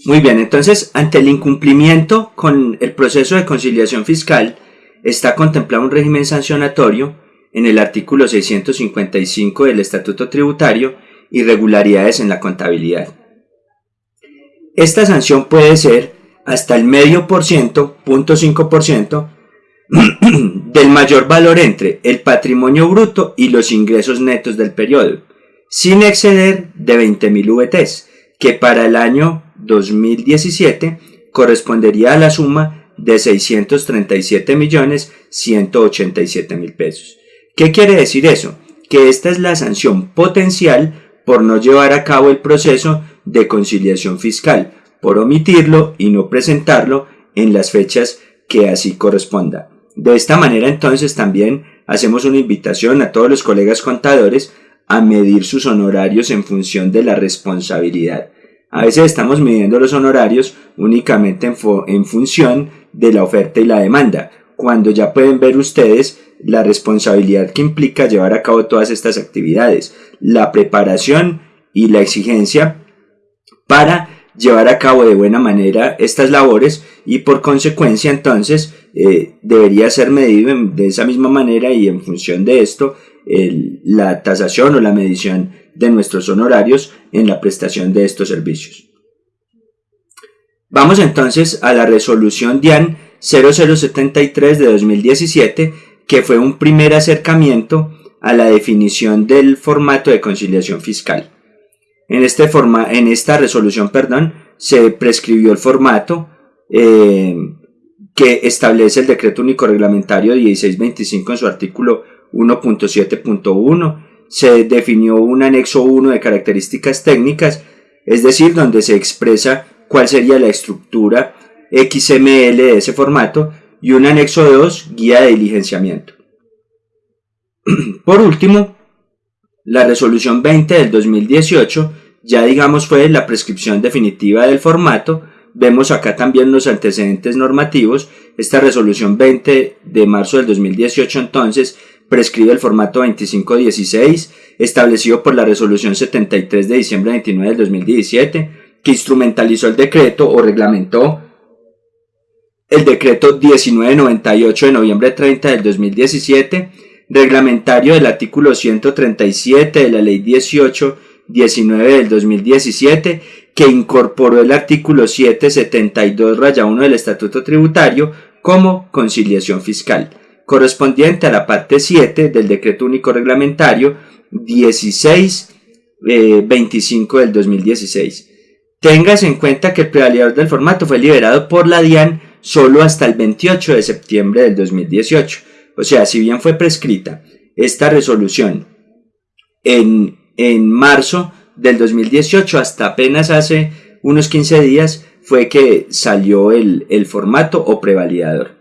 Muy bien, entonces ante el incumplimiento con el proceso de conciliación fiscal está contemplado un régimen sancionatorio en el artículo 655 del Estatuto Tributario irregularidades en la contabilidad. Esta sanción puede ser hasta el medio por ciento, punto por ciento, del mayor valor entre el patrimonio bruto y los ingresos netos del periodo, sin exceder de 20.000 VTs, que para el año 2017 correspondería a la suma de 637.187.000 pesos. ¿Qué quiere decir eso? Que esta es la sanción potencial por no llevar a cabo el proceso de conciliación fiscal, por omitirlo y no presentarlo en las fechas que así corresponda. De esta manera entonces también hacemos una invitación a todos los colegas contadores a medir sus honorarios en función de la responsabilidad. A veces estamos midiendo los honorarios únicamente en, función de la oferta y la demanda, cuando ya pueden ver ustedes la responsabilidad que implica llevar a cabo todas estas actividades, la preparación y la exigencia para llevar a cabo de buena manera estas labores y por consecuencia entonces eh, debería ser medido de esa misma manera y en función de esto la tasación o la medición de nuestros honorarios en la prestación de estos servicios. Vamos entonces a la resolución DIAN 0073 de 2017 que fue un primer acercamiento a la definición del formato de conciliación fiscal. En, este forma, en esta resolución perdón, se prescribió el formato eh, que establece el decreto único reglamentario 1625 en su artículo 1.7.1. Se definió un anexo 1 de características técnicas, es decir, donde se expresa cuál sería la estructura XML de ese formato y un anexo 2, guía de diligenciamiento. Por último, la resolución 20 del 2018 ya digamos fue la prescripción definitiva del formato. Vemos acá también los antecedentes normativos. Esta resolución 20 de marzo del 2018 entonces prescribe el formato 2516 establecido por la resolución 73 de diciembre 29 del 2017 que instrumentalizó el decreto o reglamentó el decreto 1998 de noviembre 30 del 2017, reglamentario del artículo 137 de la ley 1819 del 2017, que incorporó el artículo 772 raya 1 del estatuto tributario como conciliación fiscal, correspondiente a la parte 7 del decreto único reglamentario 1625 eh, del 2016. Tengas en cuenta que el prevalidador del formato fue liberado por la DIAN solo hasta el 28 de septiembre del 2018. O sea, si bien fue prescrita esta resolución en, en marzo del 2018, hasta apenas hace unos 15 días fue que salió el, el formato o prevalidador.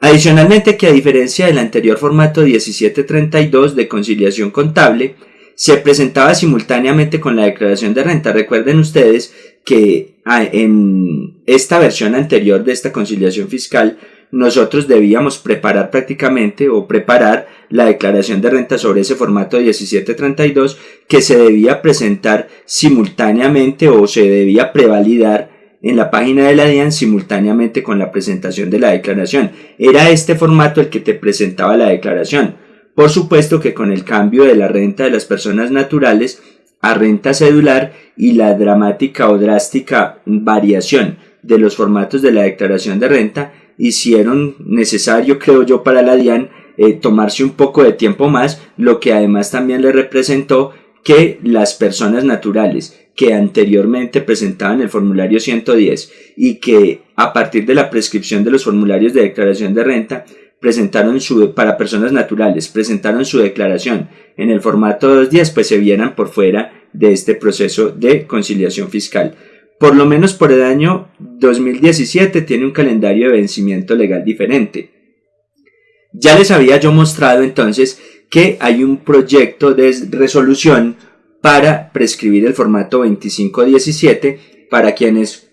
Adicionalmente que a diferencia del anterior formato 1732 de conciliación contable, se presentaba simultáneamente con la declaración de renta. Recuerden ustedes que ah, en esta versión anterior de esta conciliación fiscal nosotros debíamos preparar prácticamente o preparar la declaración de renta sobre ese formato 1732 que se debía presentar simultáneamente o se debía prevalidar en la página de la DIAN simultáneamente con la presentación de la declaración. Era este formato el que te presentaba la declaración. Por supuesto que con el cambio de la renta de las personas naturales a renta cedular y la dramática o drástica variación de los formatos de la declaración de renta hicieron necesario, creo yo, para la DIAN eh, tomarse un poco de tiempo más, lo que además también le representó que las personas naturales que anteriormente presentaban el formulario 110 y que a partir de la prescripción de los formularios de declaración de renta presentaron su, para personas naturales, presentaron su declaración en el formato 210, pues se vieran por fuera de este proceso de conciliación fiscal. Por lo menos por el año 2017 tiene un calendario de vencimiento legal diferente. Ya les había yo mostrado entonces que hay un proyecto de resolución para prescribir el formato 2517 para quienes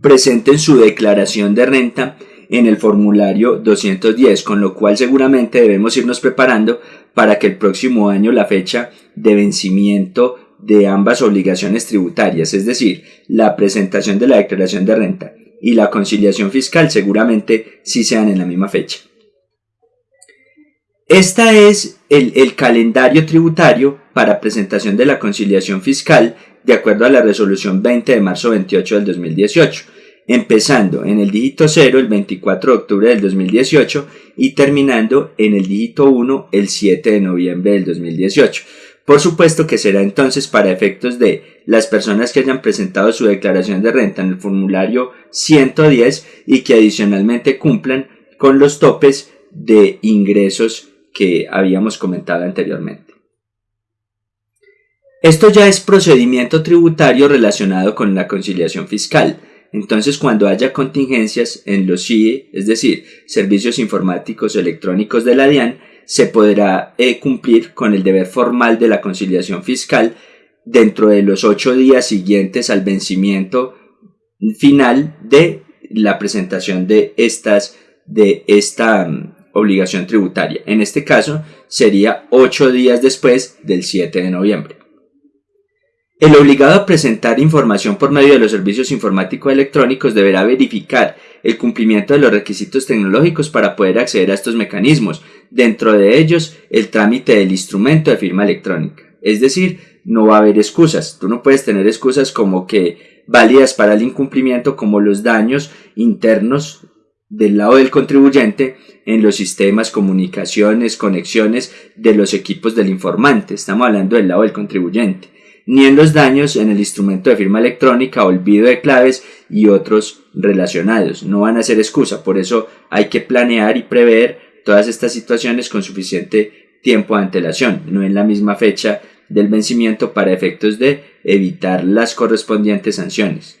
presenten su declaración de renta en el formulario 210, con lo cual seguramente debemos irnos preparando para que el próximo año la fecha de vencimiento de ambas obligaciones tributarias, es decir, la presentación de la declaración de renta y la conciliación fiscal seguramente sí sean en la misma fecha. Este es el, el, calendario tributario para presentación de la conciliación fiscal de acuerdo a la resolución 20 de marzo 28 del 2018, empezando en el dígito 0 el 24 de octubre del 2018 y terminando en el dígito 1 el 7 de noviembre del 2018. Por supuesto que será entonces para efectos de las personas que hayan presentado su declaración de renta en el formulario 110 y que adicionalmente cumplan con los topes de ingresos que habíamos comentado anteriormente. Esto ya es procedimiento tributario relacionado con la conciliación fiscal. Entonces, cuando haya contingencias en los CIE, es decir, servicios informáticos electrónicos de la DIAN, se podrá eh, cumplir con el deber formal de la conciliación fiscal dentro de los ocho días siguientes al vencimiento final de la presentación de estas de esta mm, obligación tributaria. En este caso sería ocho días después del 7 de noviembre. El obligado a presentar información por medio de los servicios informáticos electrónicos deberá verificar el cumplimiento de los requisitos tecnológicos para poder acceder a estos mecanismos, dentro de ellos el trámite del instrumento de firma electrónica. Es decir, no va a haber excusas. Tú no puedes tener excusas como que válidas para el incumplimiento como los daños internos del lado del contribuyente en los sistemas, comunicaciones, conexiones de los equipos del informante. Estamos hablando del lado del contribuyente ni en los daños en el instrumento de firma electrónica, olvido de claves y otros relacionados. No van a ser excusa, por eso hay que planear y prever todas estas situaciones con suficiente tiempo de antelación, no en la misma fecha del vencimiento para efectos de evitar las correspondientes sanciones.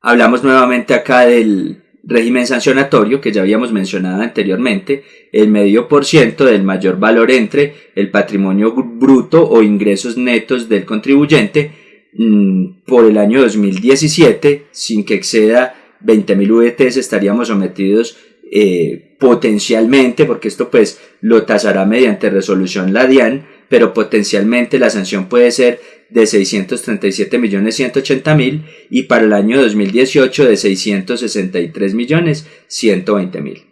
Hablamos nuevamente acá del régimen sancionatorio que ya habíamos mencionado anteriormente, el medio por ciento del mayor valor entre el patrimonio bruto o ingresos netos del contribuyente mm, por el año 2017, sin que exceda 20.000 VTs, estaríamos sometidos eh, potencialmente, porque esto pues lo tasará mediante resolución la DIAN, pero potencialmente la sanción puede ser de 637 millones 180 mil y para el año 2018 de 663 millones 120 mil.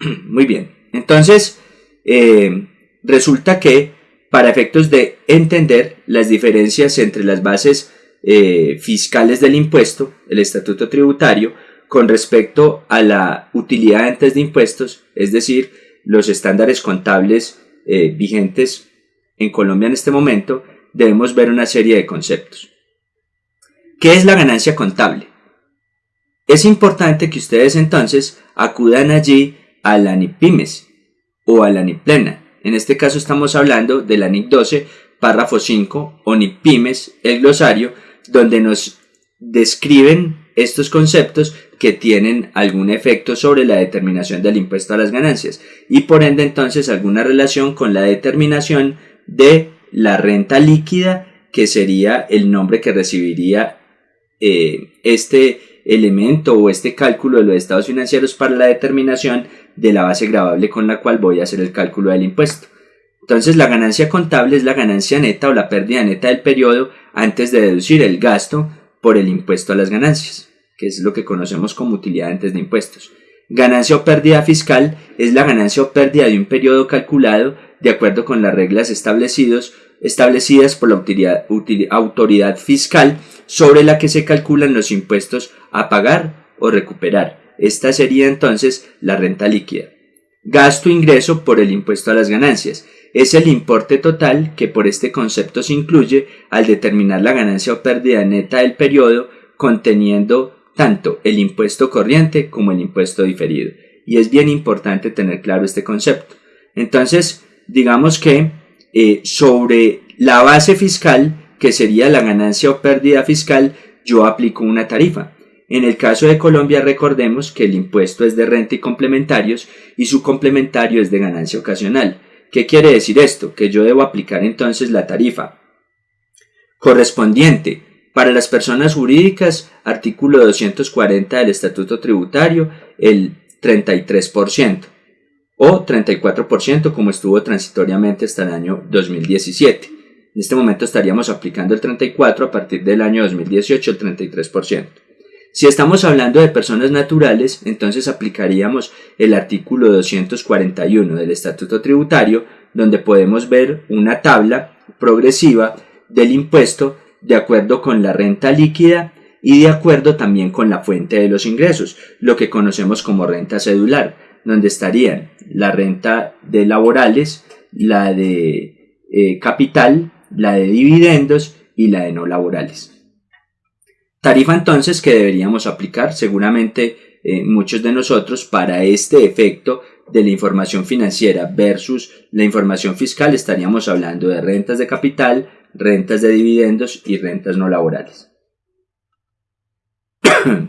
Muy bien, entonces eh, resulta que para efectos de entender las diferencias entre las bases eh, fiscales del impuesto, el estatuto tributario, con respecto a la utilidad antes de impuestos, es decir, los estándares contables eh, vigentes en Colombia en este momento, debemos ver una serie de conceptos. ¿Qué es la ganancia contable? Es importante que ustedes entonces acudan allí a la NIPIMES o a la NIPLENA. En este caso estamos hablando de la NIC 12, párrafo 5 o NIPIMES, el glosario, donde nos describen estos conceptos que tienen algún efecto sobre la determinación del impuesto a las ganancias y por ende entonces alguna relación con la determinación de la renta líquida que sería el nombre que recibiría eh, este elemento o este cálculo de los estados financieros para la determinación de la base gravable con la cual voy a hacer el cálculo del impuesto. Entonces la ganancia contable es la ganancia neta o la pérdida neta del periodo antes de deducir el gasto por el impuesto a las ganancias, que es lo que conocemos como utilidad antes de impuestos. Ganancia o pérdida fiscal es la ganancia o pérdida de un periodo calculado de acuerdo con las reglas establecidas por la autoridad fiscal sobre la que se calculan los impuestos a pagar o recuperar. esta sería entonces la renta líquida. Gasto ingreso por el impuesto a las ganancias. Es el importe total que por este concepto se incluye al determinar la ganancia o pérdida neta del periodo conteniendo tanto el impuesto corriente como el impuesto diferido. Y es bien importante tener claro este concepto. Entonces, digamos que eh, sobre la base fiscal, que sería la ganancia o pérdida fiscal, yo aplico una tarifa. En el caso de Colombia recordemos que el impuesto es de renta y complementarios y su complementario es de ganancia ocasional. ¿Qué quiere decir esto? Que yo debo aplicar entonces la tarifa correspondiente para las personas jurídicas, artículo 240 del Estatuto Tributario, el 33% o 34% como estuvo transitoriamente hasta el año 2017. En este momento estaríamos aplicando el 34 a partir del año 2018 el 33%. Si estamos hablando de personas naturales, entonces aplicaríamos el artículo 241 del Estatuto Tributario, donde podemos ver una tabla progresiva del impuesto de acuerdo con la renta líquida y de acuerdo también con la fuente de los ingresos, lo que conocemos como renta cedular, donde estarían la renta de laborales, la de eh, capital, la de dividendos y la de no laborales. Tarifa entonces que deberíamos aplicar seguramente eh, muchos de nosotros para este efecto de la información financiera versus la información fiscal estaríamos hablando de rentas de capital, rentas de dividendos y rentas no laborales.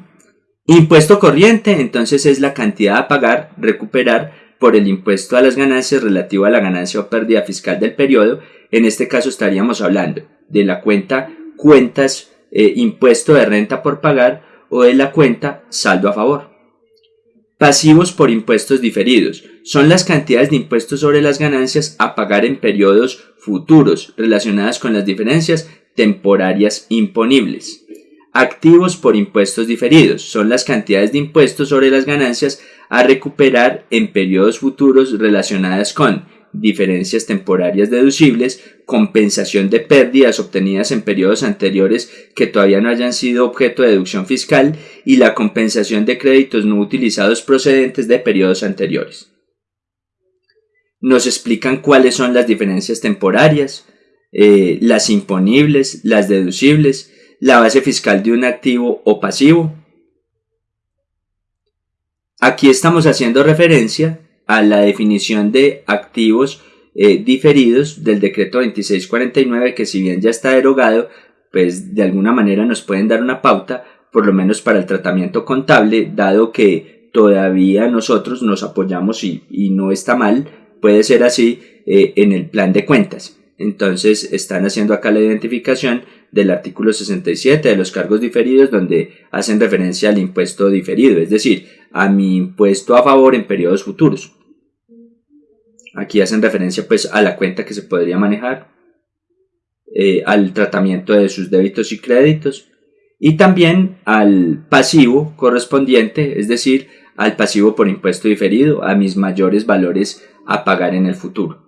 impuesto corriente entonces es la cantidad a pagar, recuperar por el impuesto a las ganancias relativo a la ganancia o pérdida fiscal del periodo. En este caso estaríamos hablando de la cuenta cuentas eh, impuesto de renta por pagar o de la cuenta saldo a favor. Pasivos por impuestos diferidos. Son las cantidades de impuestos sobre las ganancias a pagar en periodos futuros relacionadas con las diferencias temporarias imponibles. Activos por impuestos diferidos. Son las cantidades de impuestos sobre las ganancias a recuperar en periodos futuros relacionadas con diferencias temporarias deducibles, compensación de pérdidas obtenidas en periodos anteriores que todavía no hayan sido objeto de deducción fiscal y la compensación de créditos no utilizados procedentes de periodos anteriores. Nos explican cuáles son las diferencias temporarias, eh, las imponibles, las deducibles, la base fiscal de un activo o pasivo. Aquí estamos haciendo referencia a la definición de activos eh, diferidos del decreto 2649 que si bien ya está derogado, pues de alguna manera nos pueden dar una pauta, por lo menos para el tratamiento contable, dado que todavía nosotros nos apoyamos y, no está mal, puede ser así eh, en el plan de cuentas. Entonces están haciendo acá la identificación del artículo 67 de los cargos diferidos donde hacen referencia al impuesto diferido, es decir, a mi impuesto a favor en periodos futuros. Aquí hacen referencia pues a la cuenta que se podría manejar, eh, al tratamiento de sus débitos y créditos y también al pasivo correspondiente, es decir, al pasivo por impuesto diferido, a mis mayores valores a pagar en el futuro.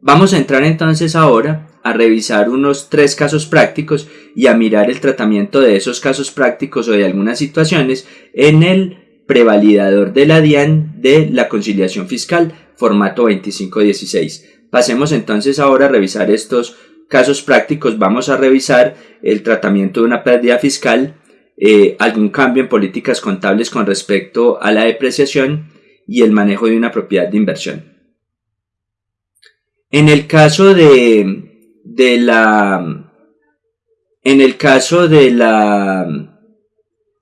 Vamos a entrar entonces ahora a revisar unos tres casos prácticos y a mirar el tratamiento de esos casos prácticos o de algunas situaciones en el prevalidador de la DIAN de la conciliación fiscal, formato 2516. Pasemos entonces ahora a revisar estos casos prácticos. Vamos a revisar el tratamiento de una pérdida fiscal, eh, algún cambio en políticas contables con respecto a la depreciación y el manejo de una propiedad de inversión. En el caso de de la en el caso de la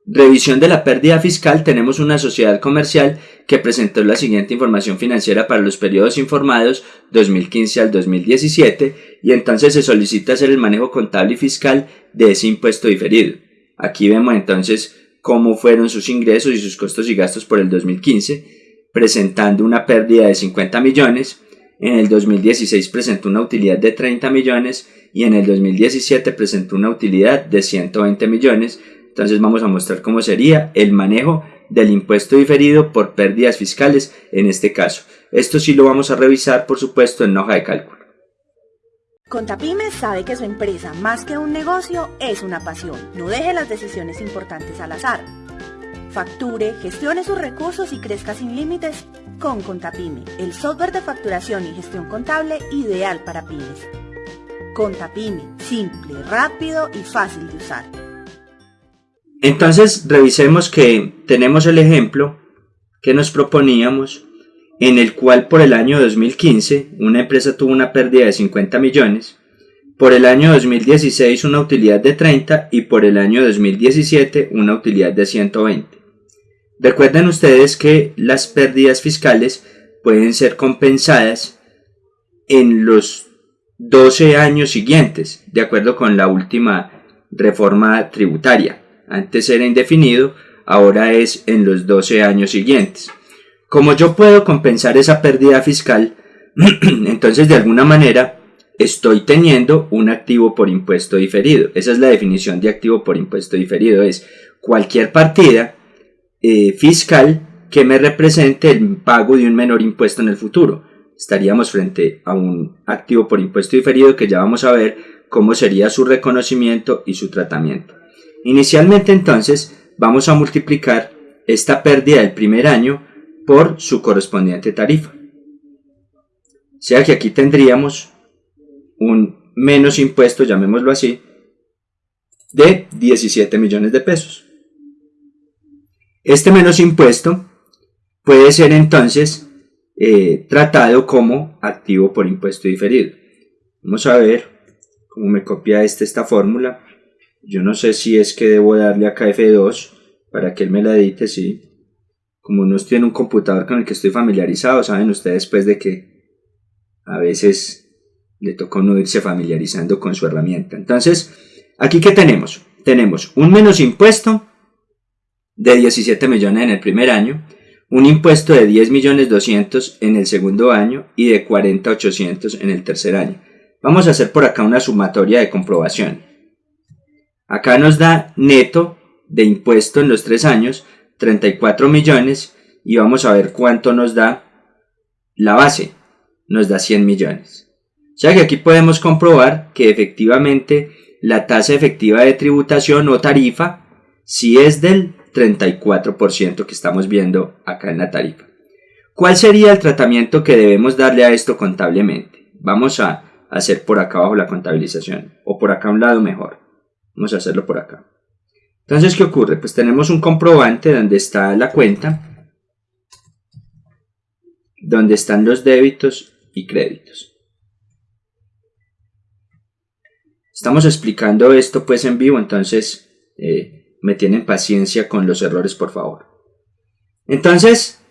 revisión de la pérdida fiscal tenemos una sociedad comercial que presentó la siguiente información financiera para los periodos informados 2015 al 2017 y entonces se solicita hacer el manejo contable y fiscal de ese impuesto diferido. Aquí vemos entonces cómo fueron sus ingresos y sus costos y gastos por el 2015, presentando una pérdida de 50 millones, en el 2016 presentó una utilidad de 30 millones y en el 2017 presentó una utilidad de 120 millones. Entonces vamos a mostrar cómo sería el manejo del impuesto diferido por pérdidas fiscales en este caso. Esto sí lo vamos a revisar por supuesto en hoja de cálculo. Contapyme sabe que su empresa, más que un negocio, es una pasión. No deje las decisiones importantes al azar. Facture, gestione sus recursos y crezca sin límites con Contapyme, el software de facturación y gestión contable ideal para pymes. Contapyme, simple, rápido y fácil de usar. Entonces, revisemos que tenemos el ejemplo que nos proponíamos en el cual por el año 2015 una empresa tuvo una pérdida de 50 millones, por el año 2016 una utilidad de 30 y por el año 2017 una utilidad de 120. Recuerden ustedes que las pérdidas fiscales pueden ser compensadas en los 12 años siguientes, de acuerdo con la última reforma tributaria. Antes era indefinido, ahora es en los 12 años siguientes. Como yo puedo compensar esa pérdida fiscal, entonces de alguna manera estoy teniendo un activo por impuesto diferido. Esa es la definición de activo por impuesto diferido. Es cualquier partida eh, fiscal que me represente el pago de un menor impuesto en el futuro. Estaríamos frente a un activo por impuesto diferido que ya vamos a ver cómo sería su reconocimiento y su tratamiento. Inicialmente entonces vamos a multiplicar esta pérdida del primer año por su correspondiente tarifa. O sea que aquí tendríamos un menos impuesto, llamémoslo así, de 17 millones de pesos. Este menos impuesto puede ser entonces eh, tratado como activo por impuesto diferido. Vamos a ver cómo me copia este esta fórmula. Yo no sé si es que debo darle acá F2 para que él me la edite, sí como no estoy en un computador con el que estoy familiarizado, saben ustedes pues de que a veces le toca uno irse familiarizando con su herramienta. Entonces, aquí que tenemos? Tenemos un menos impuesto de 17 millones en el primer año, un impuesto de 10 millones 200 en el segundo año y de 40 800 en el tercer año. Vamos a hacer por acá una sumatoria de comprobación. Acá nos da neto de impuesto en los tres años 34 millones y vamos a ver cuánto nos da la base. Nos da 100 millones. O sea que aquí podemos comprobar que efectivamente la tasa efectiva de tributación o tarifa si es del 34% que estamos viendo acá en la tarifa. ¿Cuál sería el tratamiento que debemos darle a esto contablemente? Vamos a hacer por acá abajo la contabilización o por acá a un lado mejor. Vamos a hacerlo por acá. Entonces, ¿qué ocurre? Pues tenemos un comprobante donde está la cuenta, donde están los débitos y créditos. Estamos explicando esto pues en vivo, entonces eh, me tienen paciencia con los errores, por favor. Entonces,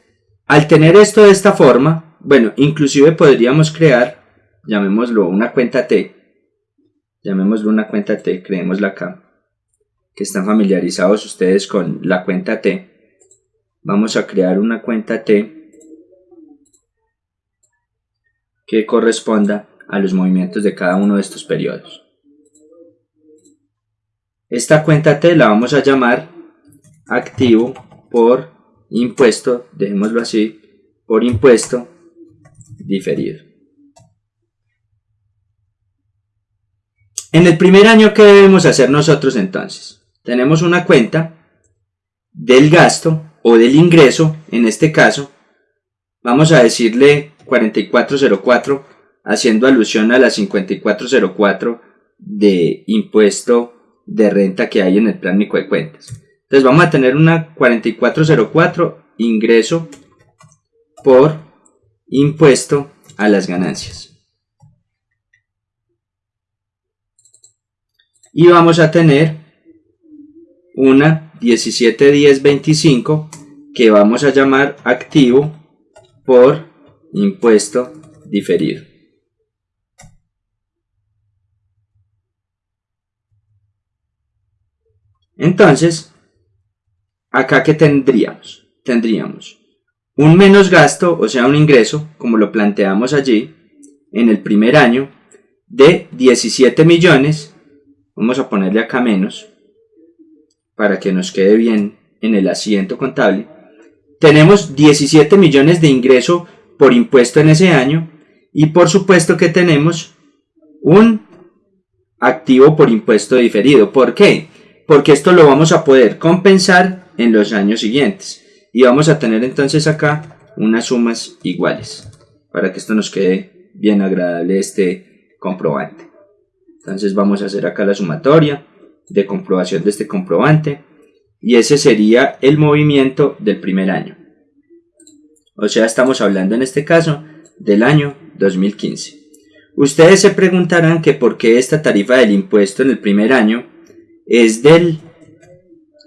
al tener esto de esta forma, bueno, inclusive podríamos crear, llamémoslo una cuenta T, llamémoslo una cuenta T, creémosla acá que están familiarizados ustedes con la cuenta T, vamos a crear una cuenta T que corresponda a los movimientos de cada uno de estos periodos. Esta cuenta T la vamos a llamar activo por impuesto, dejémoslo así, por impuesto diferido. En el primer año, ¿qué debemos hacer nosotros entonces? tenemos una cuenta del gasto o del ingreso, en este caso, vamos a decirle 4404, haciendo alusión a la 5404 de impuesto de renta que hay en el plan de cuentas. Entonces vamos a tener una 4404 ingreso por impuesto a las ganancias. Y vamos a tener una 171025 que vamos a llamar activo por impuesto diferido. Entonces, acá que tendríamos? Tendríamos un menos gasto, o sea, un ingreso, como lo planteamos allí, en el primer año, de 17 millones, vamos a ponerle acá menos, para que nos quede bien en el asiento contable, tenemos 17 millones de ingreso por impuesto en ese año y por supuesto que tenemos un activo por impuesto diferido. ¿Por qué? Porque esto lo vamos a poder compensar en los años siguientes. Y vamos a tener entonces acá unas sumas iguales. Para que esto nos quede bien agradable este comprobante. Entonces vamos a hacer acá la sumatoria de comprobación de este comprobante. Y ese sería el movimiento del primer año. O sea, estamos hablando en este caso del año 2015. Ustedes se preguntarán que por qué esta tarifa del impuesto en el primer año es del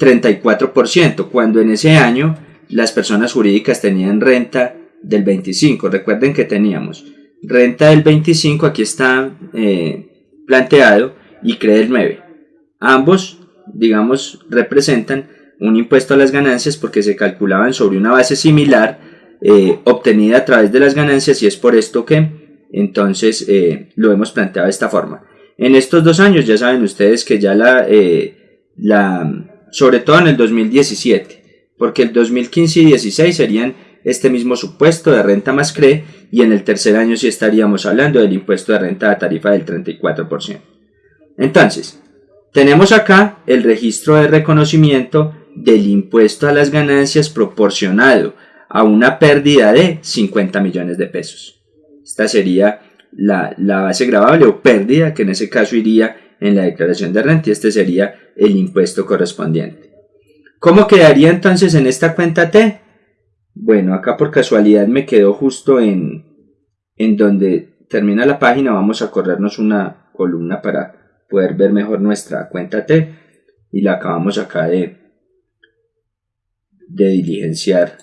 34%, cuando en ese año las personas jurídicas tenían renta del 25%. Recuerden que teníamos renta del 25%, aquí está eh, planteado, y CRE del 9%. Ambos, digamos, representan un impuesto a las ganancias porque se calculaban sobre una base similar eh, obtenida a través de las ganancias y es por esto que entonces eh, lo hemos planteado de esta forma. En estos dos años ya saben ustedes que ya la, eh, la sobre todo en el 2017, porque el 2015 y 16 serían este mismo supuesto de renta más CRE y en el tercer año sí estaríamos hablando del impuesto de renta a tarifa del 34%. Entonces, tenemos acá el registro de reconocimiento del impuesto a las ganancias proporcionado a una pérdida de 50 millones de pesos. Esta sería la, base grabable o pérdida que en ese caso iría en la declaración de renta y este sería el impuesto correspondiente. ¿Cómo quedaría entonces en esta cuenta T? Bueno, acá por casualidad me quedó justo en, en donde termina la página. Vamos a corrernos una columna para poder ver mejor nuestra cuenta T y la acabamos acá de, de diligenciar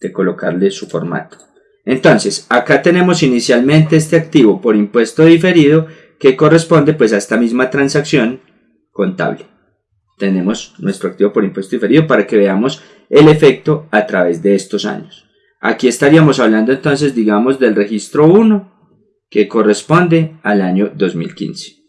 de colocarle su formato. Entonces, acá tenemos inicialmente este activo por impuesto diferido que corresponde pues a esta misma transacción contable. Tenemos nuestro activo por impuesto diferido para que veamos el efecto a través de estos años. Aquí estaríamos hablando entonces, digamos, del registro 1 que corresponde al año 2015.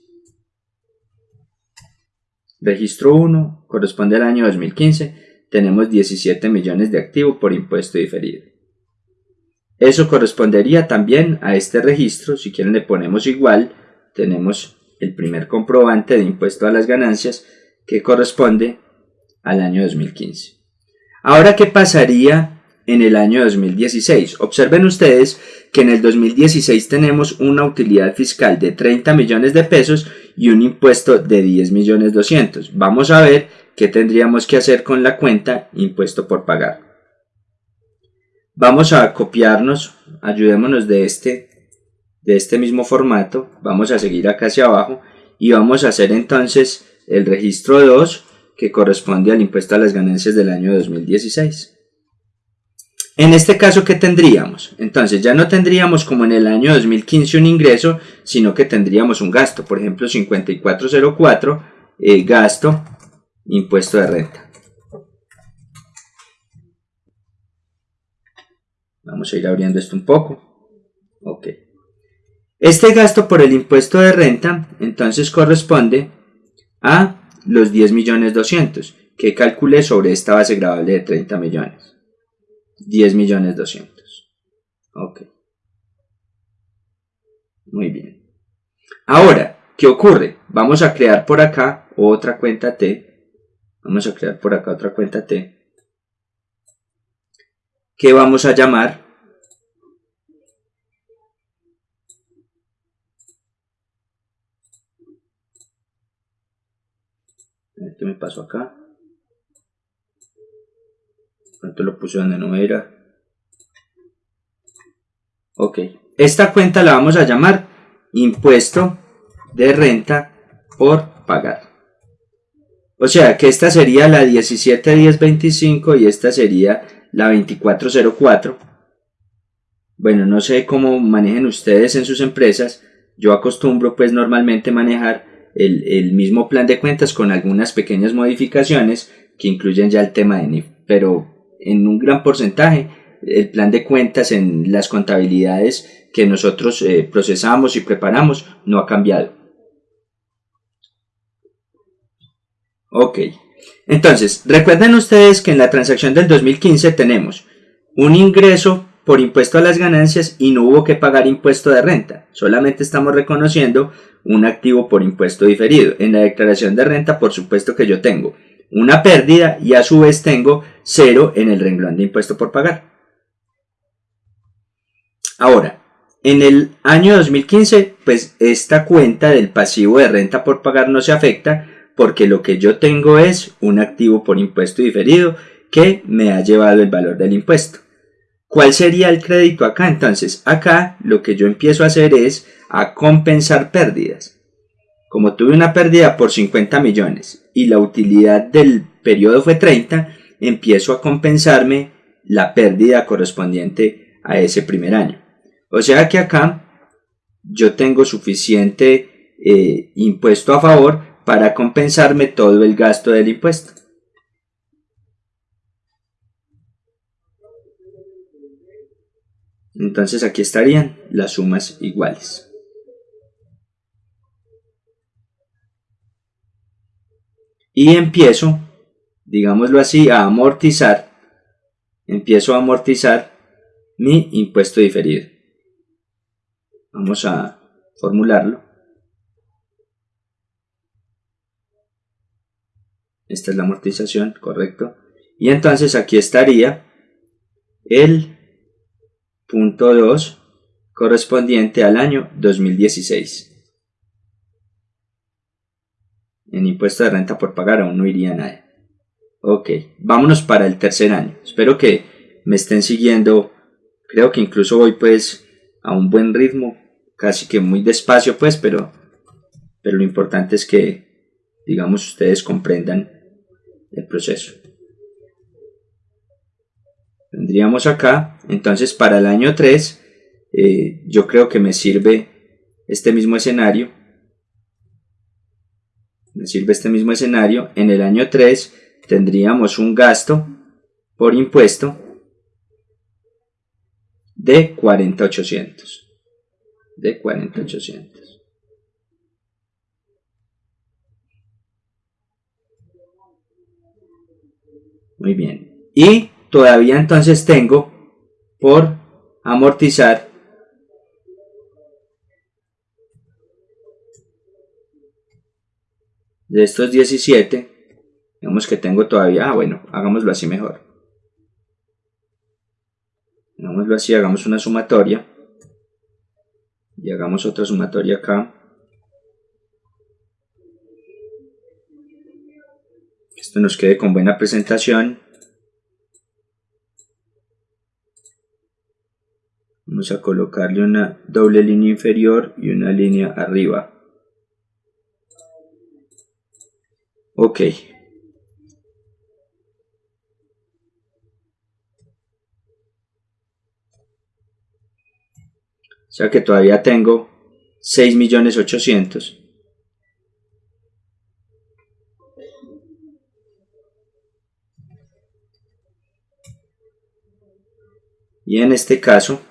Registro 1 corresponde al año 2015 tenemos 17 millones de activos por impuesto diferido. Eso correspondería también a este registro, si quieren le ponemos igual, tenemos el primer comprobante de impuesto a las ganancias que corresponde al año 2015. Ahora, ¿qué pasaría en el año 2016? Observen ustedes que en el 2016 tenemos una utilidad fiscal de 30 millones de pesos y un impuesto de 10 millones 200. Vamos a ver ¿qué tendríamos que hacer con la cuenta impuesto por pagar? Vamos a copiarnos, ayudémonos de este, de este mismo formato, vamos a seguir acá hacia abajo y vamos a hacer entonces el registro 2 que corresponde al impuesto a las ganancias del año 2016. En este caso, ¿qué tendríamos? Entonces ya no tendríamos como en el año 2015 un ingreso, sino que tendríamos un gasto. Por ejemplo, 5404, eh, gasto impuesto de renta. Vamos a ir abriendo esto un poco. Ok. Este gasto por el impuesto de renta entonces corresponde a los 10 millones 200 que calculé sobre esta base grabable de 30 millones. 10 millones 200. Ok. Muy bien. Ahora, ¿qué ocurre? Vamos a crear por acá otra cuenta T Vamos a crear por acá otra cuenta T. Que vamos a llamar ¿Qué me pasó acá? ¿Cuánto lo puse donde no era? Ok. Esta cuenta la vamos a llamar impuesto de renta por pagar. O sea que esta sería la 171025 y esta sería la 2404. Bueno, no sé cómo manejen ustedes en sus empresas. Yo acostumbro pues normalmente manejar el, el, mismo plan de cuentas con algunas pequeñas modificaciones que incluyen ya el tema de NIF. Pero en un gran porcentaje el plan de cuentas en las contabilidades que nosotros eh, procesamos y preparamos no ha cambiado. Ok. Entonces, recuerden ustedes que en la transacción del 2015 tenemos un ingreso por impuesto a las ganancias y no hubo que pagar impuesto de renta. Solamente estamos reconociendo un activo por impuesto diferido. En la declaración de renta, por supuesto que yo tengo una pérdida y a su vez tengo cero en el renglón de impuesto por pagar. Ahora, en el año 2015, pues esta cuenta del pasivo de renta por pagar no se afecta porque lo que yo tengo es un activo por impuesto diferido que me ha llevado el valor del impuesto. ¿Cuál sería el crédito acá? Entonces, acá lo que yo empiezo a hacer es a compensar pérdidas. Como tuve una pérdida por 50 millones y la utilidad del periodo fue 30, empiezo a compensarme la pérdida correspondiente a ese primer año. O sea que acá yo tengo suficiente eh, impuesto a favor para compensarme todo el gasto del impuesto. Entonces aquí estarían las sumas iguales. Y empiezo, digámoslo así, a amortizar, empiezo a amortizar mi impuesto diferido. Vamos a formularlo. Esta es la amortización, correcto. Y entonces aquí estaría el punto 2 correspondiente al año 2016. En impuesto de renta por pagar aún no iría nadie. Ok, vámonos para el tercer año. Espero que me estén siguiendo. Creo que incluso voy pues a un buen ritmo, casi que muy despacio pues, pero, pero lo importante es que, digamos, ustedes comprendan el proceso. Tendríamos acá, entonces para el año 3, eh, yo creo que me sirve este mismo escenario, me sirve este mismo escenario, en el año 3 tendríamos un gasto por impuesto de 4800, de 4800. Muy bien. Y todavía entonces tengo por amortizar de estos 17 digamos que tengo todavía ah bueno hagámoslo así mejor hagámoslo así hagamos una sumatoria y hagamos otra sumatoria acá esto nos quede con buena presentación Vamos a colocarle una doble línea inferior y una línea arriba. Ok. O sea que todavía tengo 6.800.000. Y en este caso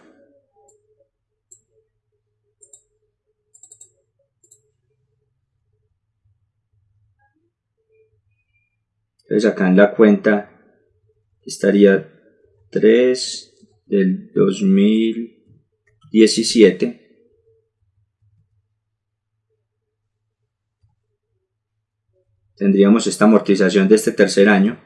Entonces acá en la cuenta estaría 3 del 2017. Tendríamos esta amortización de este tercer año.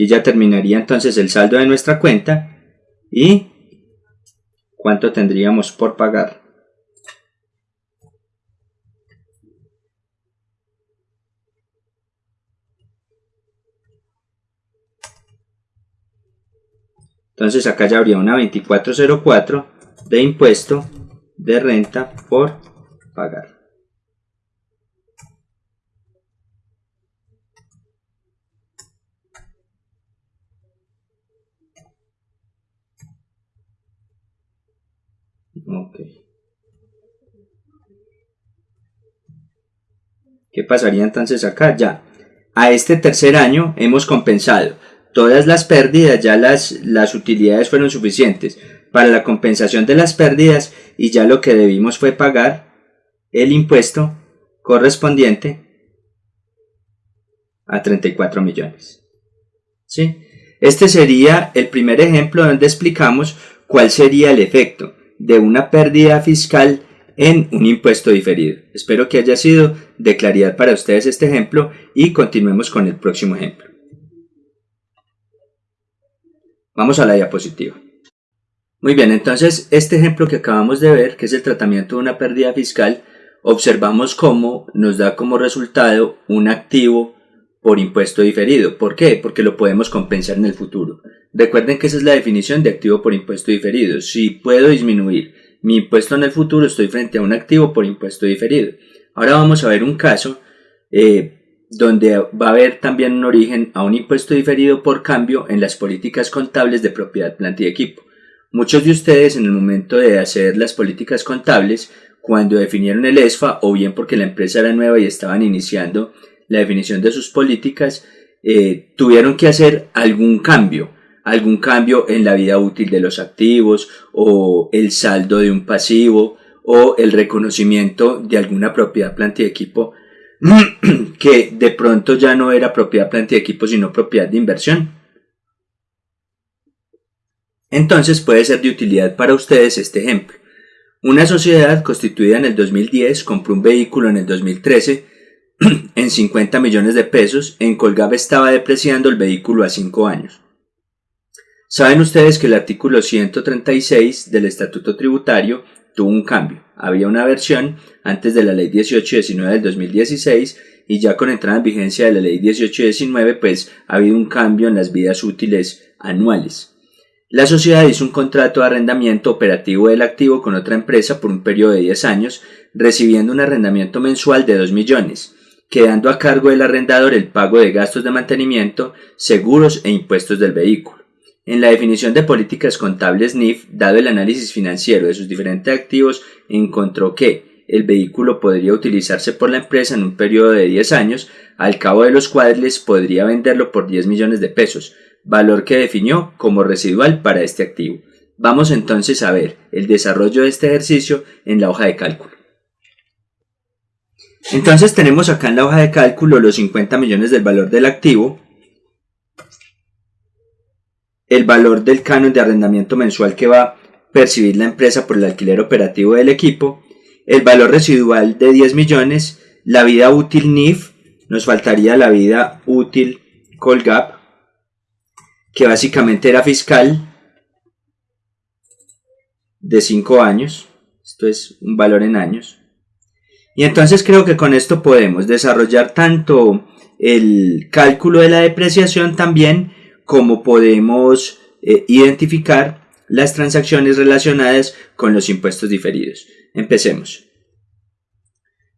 Aquí ya terminaría entonces el saldo de nuestra cuenta y cuánto tendríamos por pagar. Entonces acá ya habría una 2404 de impuesto de renta por pagar. ¿Qué pasaría entonces acá? Ya, a este tercer año hemos compensado todas las pérdidas, ya las, las utilidades fueron suficientes. para la compensación de las pérdidas y ya lo que debimos fue pagar el impuesto correspondiente a 34 millones. ¿Sí? Este sería el primer ejemplo donde explicamos cuál sería el efecto de una pérdida fiscal en un impuesto diferido. Espero que haya sido de claridad para ustedes este ejemplo y continuemos con el próximo ejemplo. Vamos a la diapositiva. Muy bien, entonces este ejemplo que acabamos de ver, que es el tratamiento de una pérdida fiscal, observamos cómo nos da como resultado un activo por impuesto diferido. ¿Por qué? Porque lo podemos compensar en el futuro. Recuerden que esa es la definición de activo por impuesto diferido. Si puedo disminuir mi impuesto en el futuro, estoy frente a un activo por impuesto diferido. Ahora vamos a ver un caso eh, donde va a haber también un origen a un impuesto diferido por cambio en las políticas contables de propiedad, planta y equipo. Muchos de ustedes en el momento de hacer las políticas contables, cuando definieron el ESFA, o bien porque la empresa era nueva y estaban iniciando la definición de sus políticas, eh, tuvieron que hacer algún cambio, algún cambio en la vida útil de los activos o el saldo de un pasivo o el reconocimiento de alguna propiedad, planta y equipo que de pronto ya no era propiedad, planta y equipo, sino propiedad de inversión. Entonces puede ser de utilidad para ustedes este ejemplo. Una sociedad constituida en el 2010 compró un vehículo en el 2013 en 50 millones de pesos, en Colgab estaba depreciando el vehículo a 5 años. Saben ustedes que el artículo 136 del Estatuto Tributario tuvo un cambio. Había una versión antes de la Ley 1819 del 2016 y ya con entrada en vigencia de la Ley 1819 pues ha habido un cambio en las vidas útiles anuales. La sociedad hizo un contrato de arrendamiento operativo del activo con otra empresa por un periodo de 10 años, recibiendo un arrendamiento mensual de 2 millones quedando a cargo del arrendador el pago de gastos de mantenimiento, seguros e impuestos del vehículo. En la definición de políticas contables NIF, dado el análisis financiero de sus diferentes activos, encontró que el vehículo podría utilizarse por la empresa en un periodo de 10 años, al cabo de los cuales podría venderlo por 10 millones de pesos, valor que definió como residual para este activo. Vamos entonces a ver el desarrollo de este ejercicio en la hoja de cálculo. Entonces tenemos acá en la hoja de cálculo los 50 millones del valor del activo, el valor del canon de arrendamiento mensual que va a percibir la empresa por el alquiler operativo del equipo, el valor residual de 10 millones, la vida útil NIF, nos faltaría la vida útil Colgap, que básicamente era fiscal de 5 años, esto es un valor en años, y entonces creo que con esto podemos desarrollar tanto el cálculo de la depreciación también como podemos eh, identificar las transacciones relacionadas con los impuestos diferidos. Empecemos.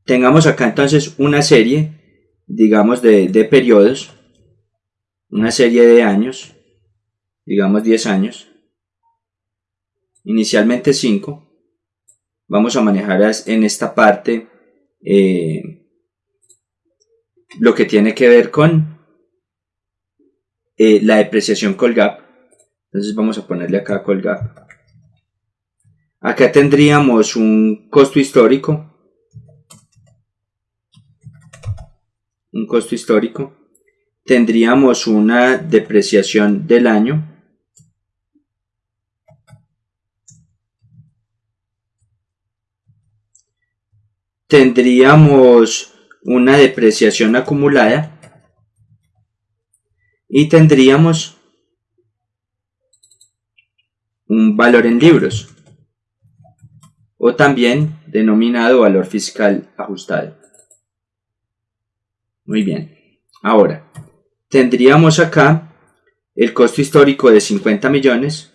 Tengamos acá entonces una serie, digamos, de, de periodos, una serie de años, digamos 10 años, inicialmente 5. Vamos a manejar en esta parte eh, lo que tiene que ver con eh, la depreciación Colgap. Entonces vamos a ponerle acá Colgap. Acá tendríamos un costo histórico. Un costo histórico. Tendríamos una depreciación del año. tendríamos una depreciación acumulada y tendríamos un valor en libros o también denominado valor fiscal ajustado. Muy bien. Ahora, tendríamos acá el costo histórico de 50 millones.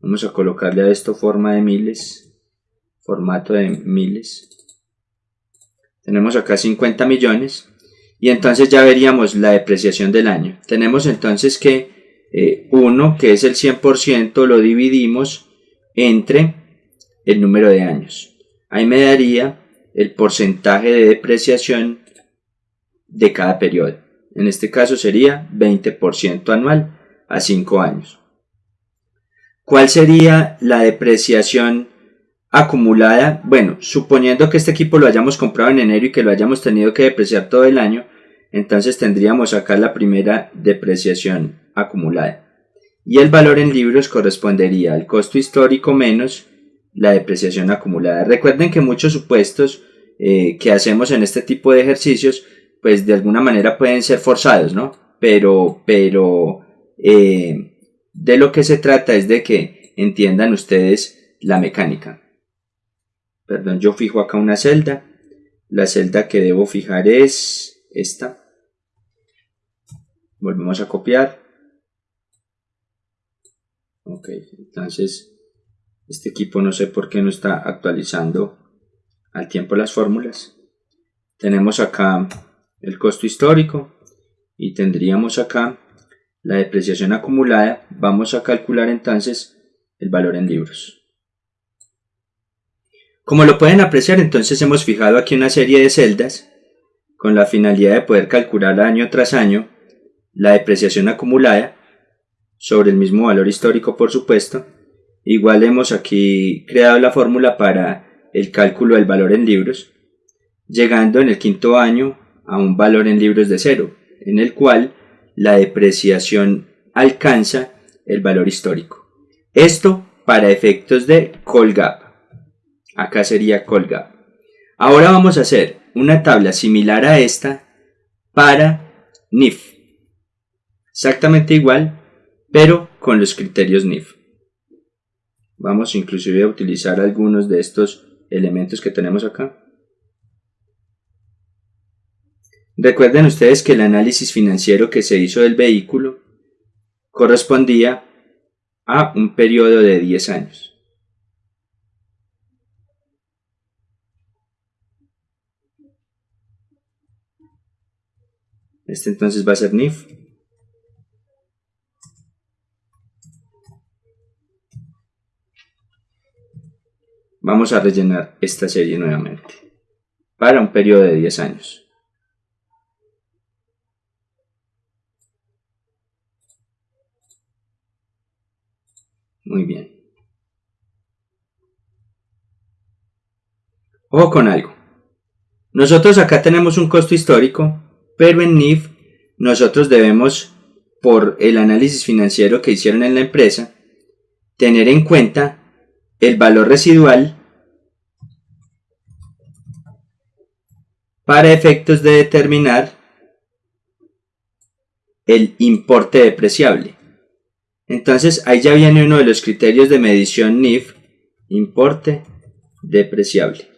Vamos a colocarle a esto forma de miles formato de miles. Tenemos acá 50 millones y entonces ya veríamos la depreciación del año. Tenemos entonces que eh, 1, que es el 100%, lo dividimos entre el número de años. Ahí me daría el porcentaje de depreciación de cada periodo. En este caso sería 20% anual a 5 años. ¿Cuál sería la depreciación acumulada? Bueno, suponiendo que este equipo lo hayamos comprado en enero y que lo hayamos tenido que depreciar todo el año, entonces tendríamos acá la primera depreciación acumulada. Y el valor en libros correspondería al costo histórico menos la depreciación acumulada. Recuerden que muchos supuestos eh, que hacemos en este tipo de ejercicios, pues de alguna manera pueden ser forzados, ¿no? Pero, pero eh, de lo que se trata es de que entiendan ustedes la mecánica. Perdón, yo fijo acá una celda. La celda que debo fijar es esta. Volvemos a copiar. Ok, entonces este equipo no sé por qué no está actualizando al tiempo las fórmulas. Tenemos acá el costo histórico y tendríamos acá la depreciación acumulada. Vamos a calcular entonces el valor en libros. Como lo pueden apreciar, entonces hemos fijado aquí una serie de celdas con la finalidad de poder calcular año tras año la depreciación acumulada sobre el mismo valor histórico, por supuesto. Igual hemos aquí creado la fórmula para el cálculo del valor en libros, llegando en el quinto año a un valor en libros de cero, en el cual la depreciación alcanza el valor histórico. Esto para efectos de Colgap. Acá sería Colgap. Ahora vamos a hacer una tabla similar a esta para NIF. Exactamente igual, pero con los criterios NIF. Vamos inclusive a utilizar algunos de estos elementos que tenemos acá. Recuerden ustedes que el análisis financiero que se hizo del vehículo correspondía a un periodo de 10 años. Este entonces va a ser NIF. Vamos a rellenar esta serie nuevamente para un periodo de 10 años. Muy bien. Ojo con algo. Nosotros acá tenemos un costo histórico, pero en NIF nosotros debemos, por el análisis financiero que hicieron en la empresa, tener en cuenta el valor residual para efectos de determinar el importe depreciable. Entonces ahí ya viene uno de los criterios de medición NIF, importe depreciable.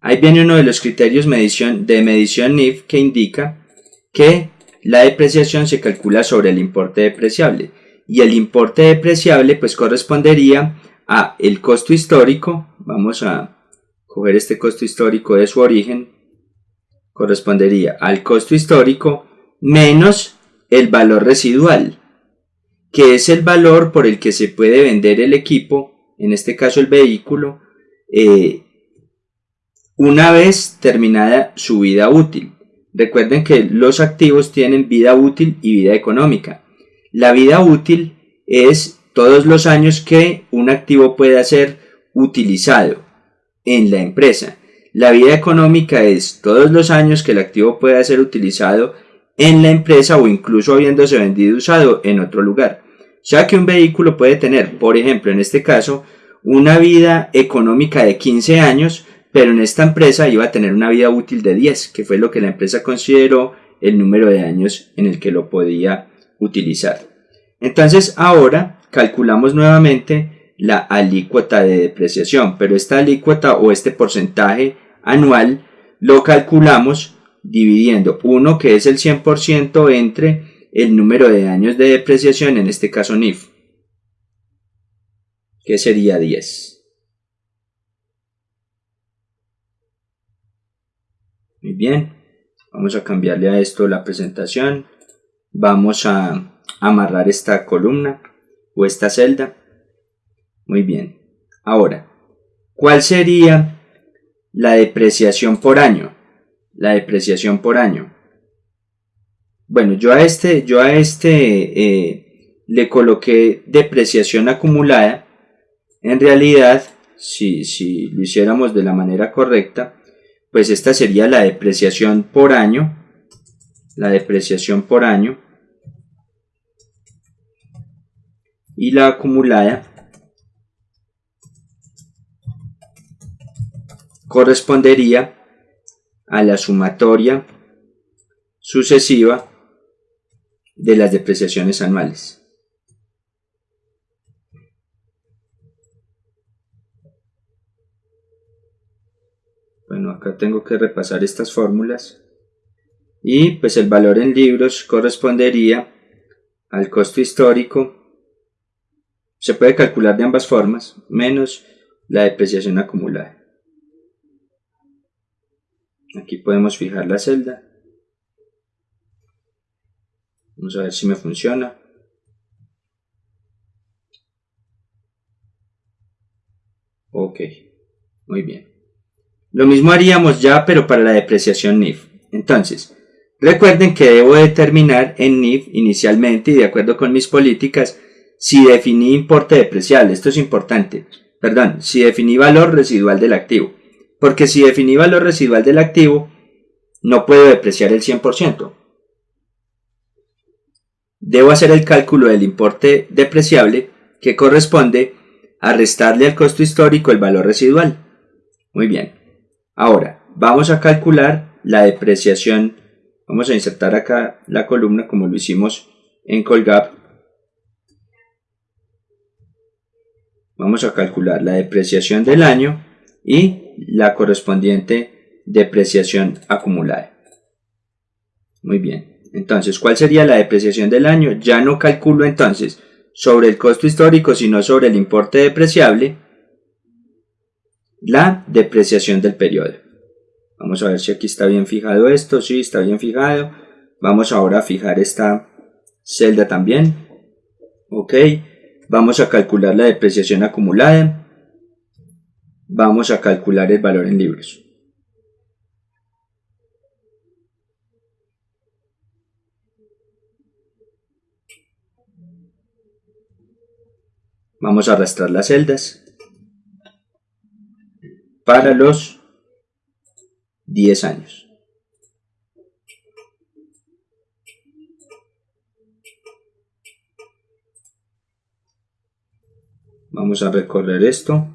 Ahí viene uno de los criterios medición, de medición NIF que indica que la depreciación se calcula sobre el importe depreciable y el importe depreciable pues correspondería a el costo histórico, vamos a coger este costo histórico de su origen, correspondería al costo histórico menos el valor residual, que es el valor por el que se puede vender el equipo, en este caso el vehículo, eh, una vez terminada su vida útil. Recuerden que los activos tienen vida útil y vida económica. La vida útil es todos los años que un activo pueda ser utilizado en la empresa. La vida económica es todos los años que el activo pueda ser utilizado en la empresa o incluso habiéndose vendido usado en otro lugar. O sea que un vehículo puede tener, por ejemplo, en este caso, una vida económica de 15 años, pero en esta empresa iba a tener una vida útil de 10, que fue lo que la empresa consideró el número de años en el que lo podía utilizar. Entonces ahora calculamos nuevamente la alícuota de depreciación, pero esta alícuota o este porcentaje anual lo calculamos dividiendo uno que es el 100% entre el número de años de depreciación, en este caso NIF, que sería 10. Muy bien, vamos a cambiarle a esto la presentación. Vamos a amarrar esta columna o esta celda. Muy bien. Ahora, ¿cuál sería la depreciación por año? La depreciación por año. Bueno, yo a este, yo a este eh, le coloqué depreciación acumulada, en realidad, si, si lo hiciéramos de la manera correcta, pues esta sería la depreciación por año, la depreciación por año, y la acumulada correspondería a la sumatoria sucesiva de las depreciaciones anuales. Bueno, acá tengo que repasar estas fórmulas. Y pues el valor en libros correspondería al costo histórico. Se puede calcular de ambas formas, menos la depreciación acumulada. Aquí podemos fijar la celda. Vamos a ver si me funciona. Ok, muy bien. Lo mismo haríamos ya, pero para la depreciación NIF. Entonces, recuerden que debo determinar en NIF inicialmente y de acuerdo con mis políticas si definí importe depreciable. Esto es importante. Perdón, si definí valor residual del activo. Porque si definí valor residual del activo, no puedo depreciar el 100%. Debo hacer el cálculo del importe depreciable que corresponde a restarle al costo histórico el valor residual. Muy bien. Ahora, vamos a calcular la depreciación. Vamos a insertar acá la columna como lo hicimos en Colgap. Vamos a calcular la depreciación del año y la correspondiente depreciación acumulada. Muy bien. Entonces, ¿cuál sería la depreciación del año? Ya no calculo entonces sobre el costo histórico, sino sobre el importe depreciable, la depreciación del periodo. Vamos a ver si aquí está bien fijado esto. Sí, está bien fijado. Vamos ahora a fijar esta celda también. Ok. Vamos a calcular la depreciación acumulada vamos a calcular el valor en libros. Vamos a arrastrar las celdas para los 10 años. Vamos a recorrer esto.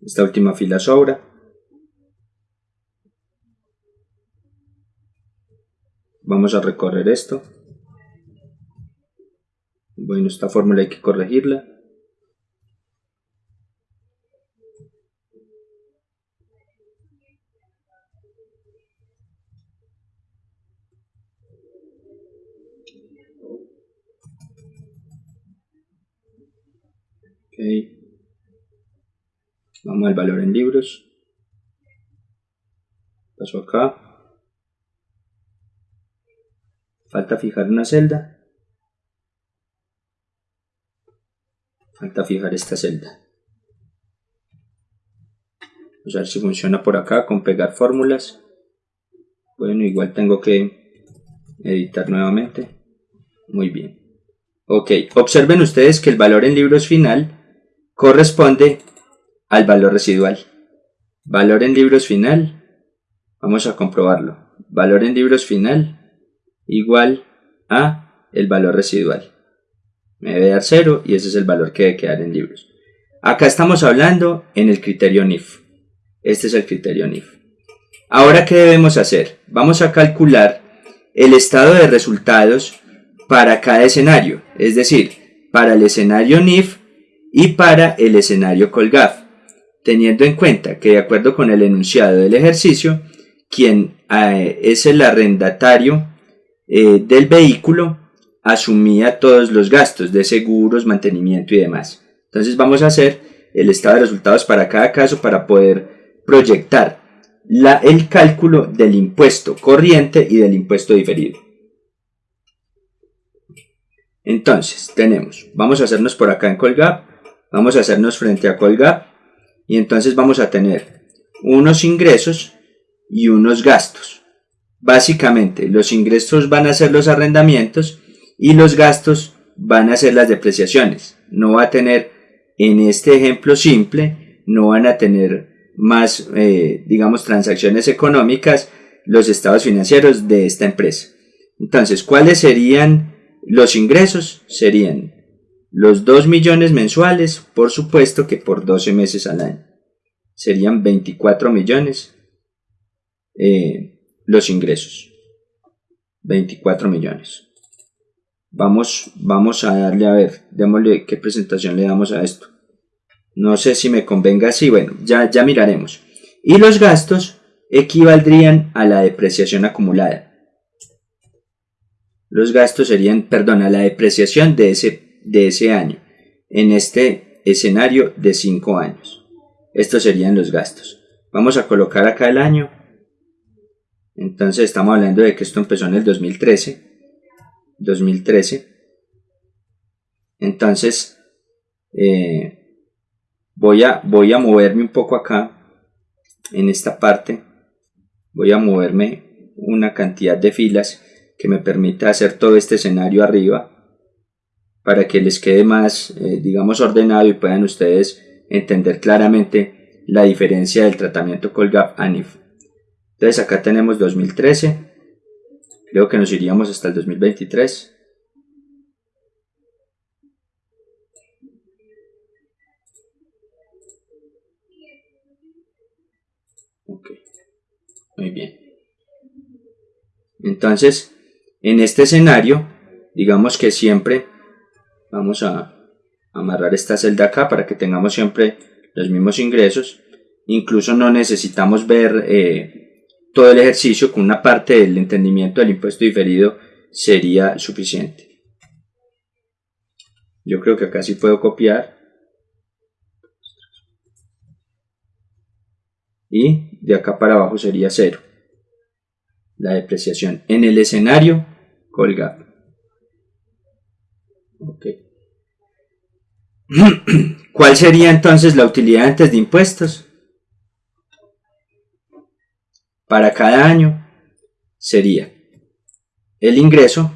Esta última fila sobra. Vamos a recorrer esto. Bueno, esta fórmula hay que corregirla. Vamos al valor en libros. Paso acá. Falta fijar una celda. Falta fijar esta celda. Vamos a ver si funciona por acá con pegar fórmulas. Bueno, igual tengo que editar nuevamente. Muy bien. Ok, observen ustedes que el valor en libros final corresponde al valor residual. Valor en libros final. Vamos a comprobarlo. Valor en libros final igual a el valor residual. Me debe dar 0 y ese es el valor que debe quedar en libros. Acá estamos hablando en el criterio NIF. Este es el criterio NIF. Ahora, ¿qué debemos hacer? Vamos a calcular el estado de resultados para cada escenario, es decir, para el escenario NIF y para el escenario COLGAF teniendo en cuenta que de acuerdo con el enunciado del ejercicio, quien eh, es el arrendatario eh, del vehículo asumía todos los gastos de seguros, mantenimiento y demás. Entonces vamos a hacer el estado de resultados para cada caso para poder proyectar el cálculo del impuesto corriente y del impuesto diferido. Entonces tenemos, vamos a hacernos por acá en Colgap, vamos a hacernos frente a Colgap y entonces vamos a tener unos ingresos y unos gastos. Básicamente, los ingresos van a ser los arrendamientos y los gastos van a ser las depreciaciones. No va a tener, en este ejemplo simple, no van a tener más, eh, digamos, transacciones económicas los estados financieros de esta empresa. Entonces, ¿cuáles serían los ingresos? Serían los 2 millones mensuales, por supuesto que por 12 meses al año. Serían 24 millones eh, los ingresos. 24 millones. Vamos, vamos a darle a ver, démosle qué presentación le damos a esto. No sé si me convenga así, bueno, ya, ya miraremos. Y los gastos equivaldrían a la depreciación acumulada. Los gastos serían, perdón, a la depreciación de ese, de ese año, en este escenario de 5 años. Estos serían los gastos. Vamos a colocar acá el año entonces estamos hablando de que esto empezó en el 2013. 2013. Entonces eh, voy, a, voy a moverme un poco acá en esta parte. Voy a moverme una cantidad de filas que me permita hacer todo este escenario arriba para que les quede más, eh, digamos, ordenado y puedan ustedes entender claramente la diferencia del tratamiento Colgap ANIF. Entonces acá tenemos 2013. Creo que nos iríamos hasta el 2023. Ok. Muy bien. Entonces, en este escenario, digamos que siempre vamos a amarrar esta celda acá para que tengamos siempre los mismos ingresos. Incluso no necesitamos ver eh, todo el ejercicio con una parte del entendimiento del impuesto diferido sería suficiente. Yo creo que acá sí puedo copiar. Y de acá para abajo sería cero. La depreciación. En el escenario, colgap. ¿Cuál sería entonces la utilidad antes de impuestos? para cada año sería el ingreso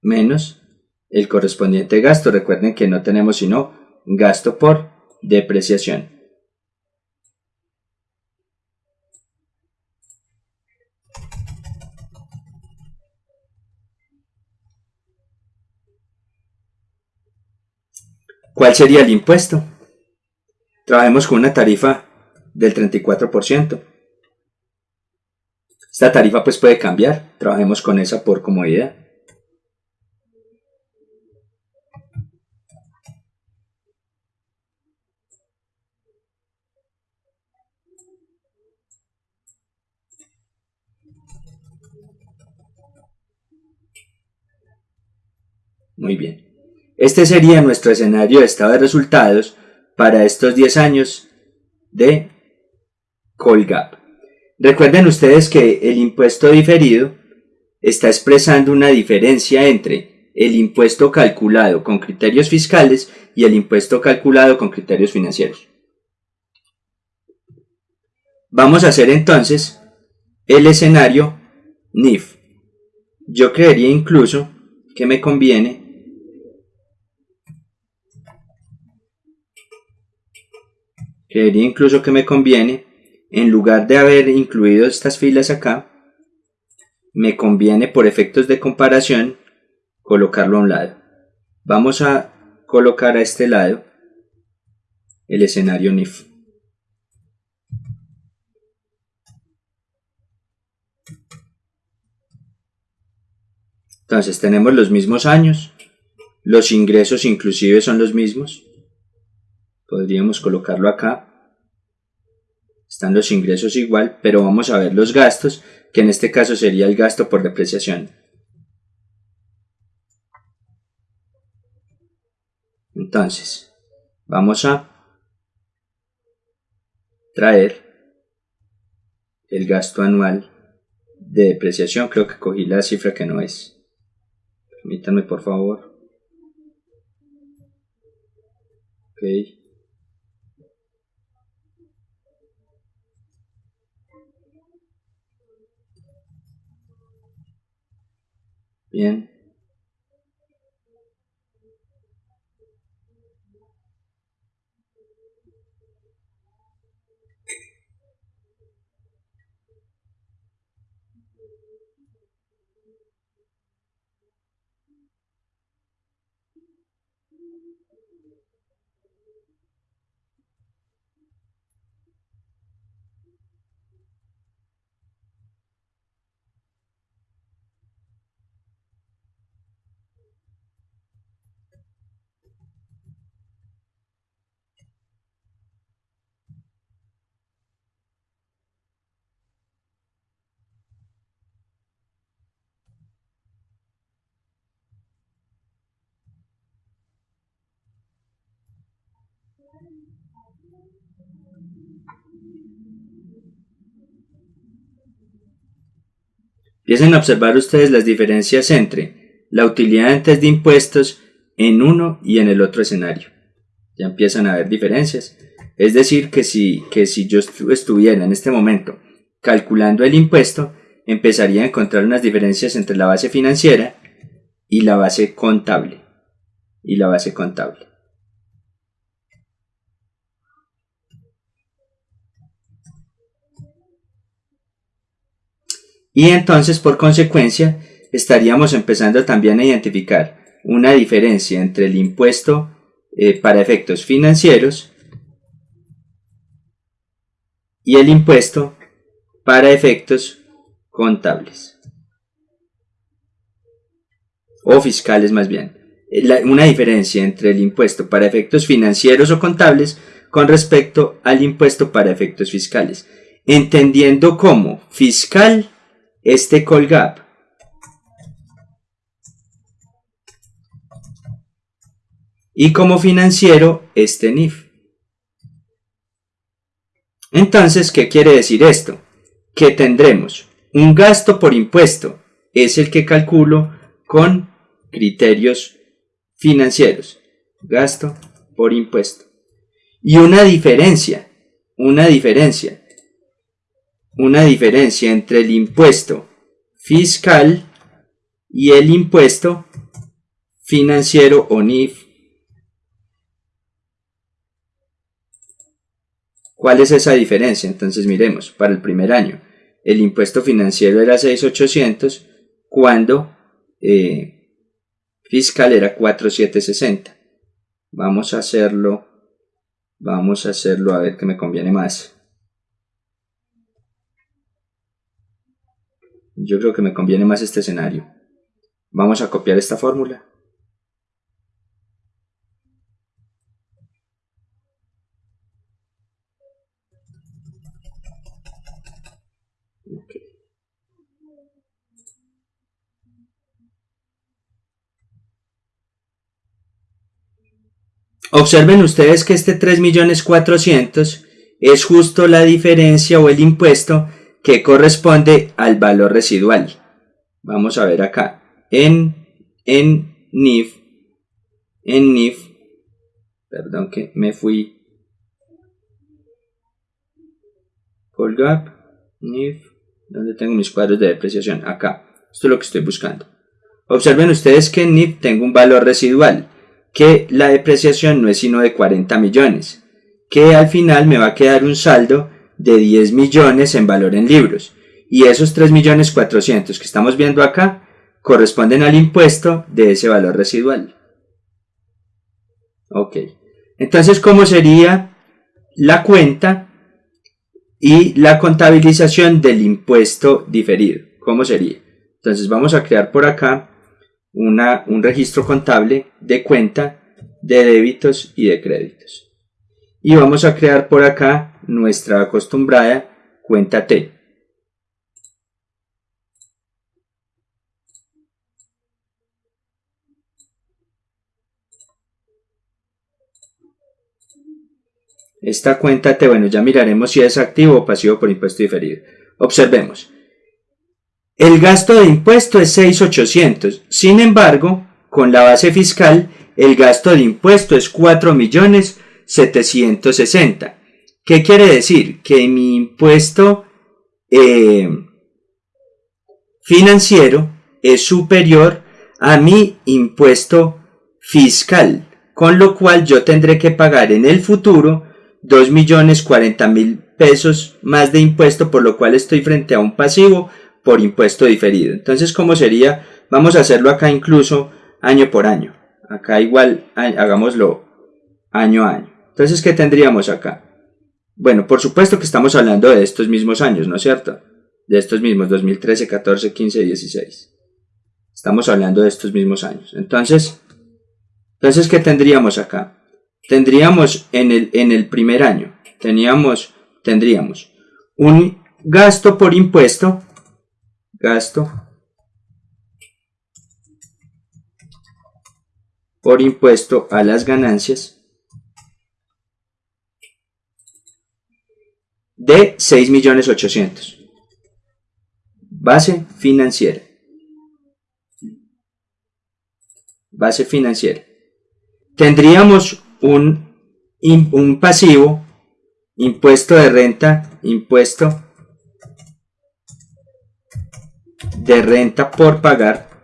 menos el correspondiente gasto. Recuerden que no tenemos sino gasto por depreciación. ¿Cuál sería el impuesto? Trabajemos con una tarifa del 34%. Esta tarifa pues puede cambiar, trabajemos con esa por comodidad. Muy bien. Este sería nuestro escenario de estado de resultados para estos 10 años de Colgap. Recuerden ustedes que el impuesto diferido está expresando una diferencia entre el impuesto calculado con criterios fiscales y el impuesto calculado con criterios financieros. Vamos a hacer entonces el escenario NIF. Yo creería incluso que me conviene creería incluso que me conviene en lugar de haber incluido estas filas acá, me conviene por efectos de comparación colocarlo a un lado. Vamos a colocar a este lado el escenario NIF. Entonces tenemos los mismos años, los ingresos inclusive son los mismos. Podríamos colocarlo acá están los ingresos igual, pero vamos a ver los gastos, que en este caso sería el gasto por depreciación. Entonces, vamos a traer el gasto anual de depreciación. Creo que cogí la cifra que no es. Permítanme por favor. Ok. Bien. Empiecen a observar ustedes las diferencias entre la utilidad antes de impuestos en uno y en el otro escenario. Ya empiezan a haber diferencias. Es decir, que si, que si yo estuviera en este momento calculando el impuesto, empezaría a encontrar unas diferencias entre la base financiera y la base contable. Y la base contable. Y entonces, por consecuencia, estaríamos empezando también a identificar una diferencia entre el impuesto eh, para efectos financieros y el impuesto para efectos contables o fiscales más bien. una diferencia entre el impuesto para efectos financieros o contables con respecto al impuesto para efectos fiscales, entendiendo como fiscal este Colgap. Y como financiero, este NIF. Entonces, ¿qué quiere decir esto? Que tendremos un gasto por impuesto, es el que calculo con criterios financieros. Gasto por impuesto. Y una diferencia, una diferencia una diferencia entre el impuesto fiscal y el impuesto financiero o NIF. ¿Cuál es esa diferencia? Entonces miremos, para el primer año, el impuesto financiero era 6,800 cuando eh, fiscal era 4,760. Vamos a hacerlo, vamos a hacerlo a ver qué me conviene más. Yo creo que me conviene más este escenario. Vamos a copiar esta fórmula. Observen ustedes que este 3.400.000 es justo la diferencia o el impuesto que corresponde al valor residual. Vamos a ver acá. En, en NIF, en NIF, perdón que me fui. Colgap, NIF, ¿dónde tengo mis cuadros de depreciación? Acá. Esto es lo que estoy buscando. Observen ustedes que en NIF tengo un valor residual, que la depreciación no es sino de 40 millones, que al final me va a quedar un saldo de 10 millones en valor en libros. Y esos 3 millones 400 que estamos viendo acá corresponden al impuesto de ese valor residual. Ok. Entonces, ¿cómo sería la cuenta y la contabilización del impuesto diferido? ¿Cómo sería? Entonces vamos a crear por acá una, un registro contable de cuenta de débitos y de créditos. Y vamos a crear por acá nuestra acostumbrada cuenta T. Esta cuenta T, bueno, ya miraremos si es activo o pasivo por impuesto diferido. Observemos. El gasto de impuesto es 6.800. Sin embargo, con la base fiscal, el gasto de impuesto es 4.760. ¿Qué quiere decir? Que mi impuesto eh, financiero es superior a mi impuesto fiscal, con lo cual yo tendré que pagar en el futuro 2 millones 40 mil pesos más de impuesto, por lo cual estoy frente a un pasivo por impuesto diferido. Entonces, ¿cómo sería? Vamos a hacerlo acá incluso año por año. Acá igual hagámoslo año a año. Entonces, ¿qué tendríamos acá? Bueno, por supuesto que estamos hablando de estos mismos años, ¿no es cierto? De estos mismos, 2013, 14, 15, 16. Estamos hablando de estos mismos años. Entonces, entonces ¿qué tendríamos acá? Tendríamos en el, en el primer año, teníamos, tendríamos un gasto por impuesto, gasto por impuesto a las ganancias de 6.800.000. Base financiera. Base financiera. Tendríamos un, un pasivo, impuesto de renta, impuesto de renta por pagar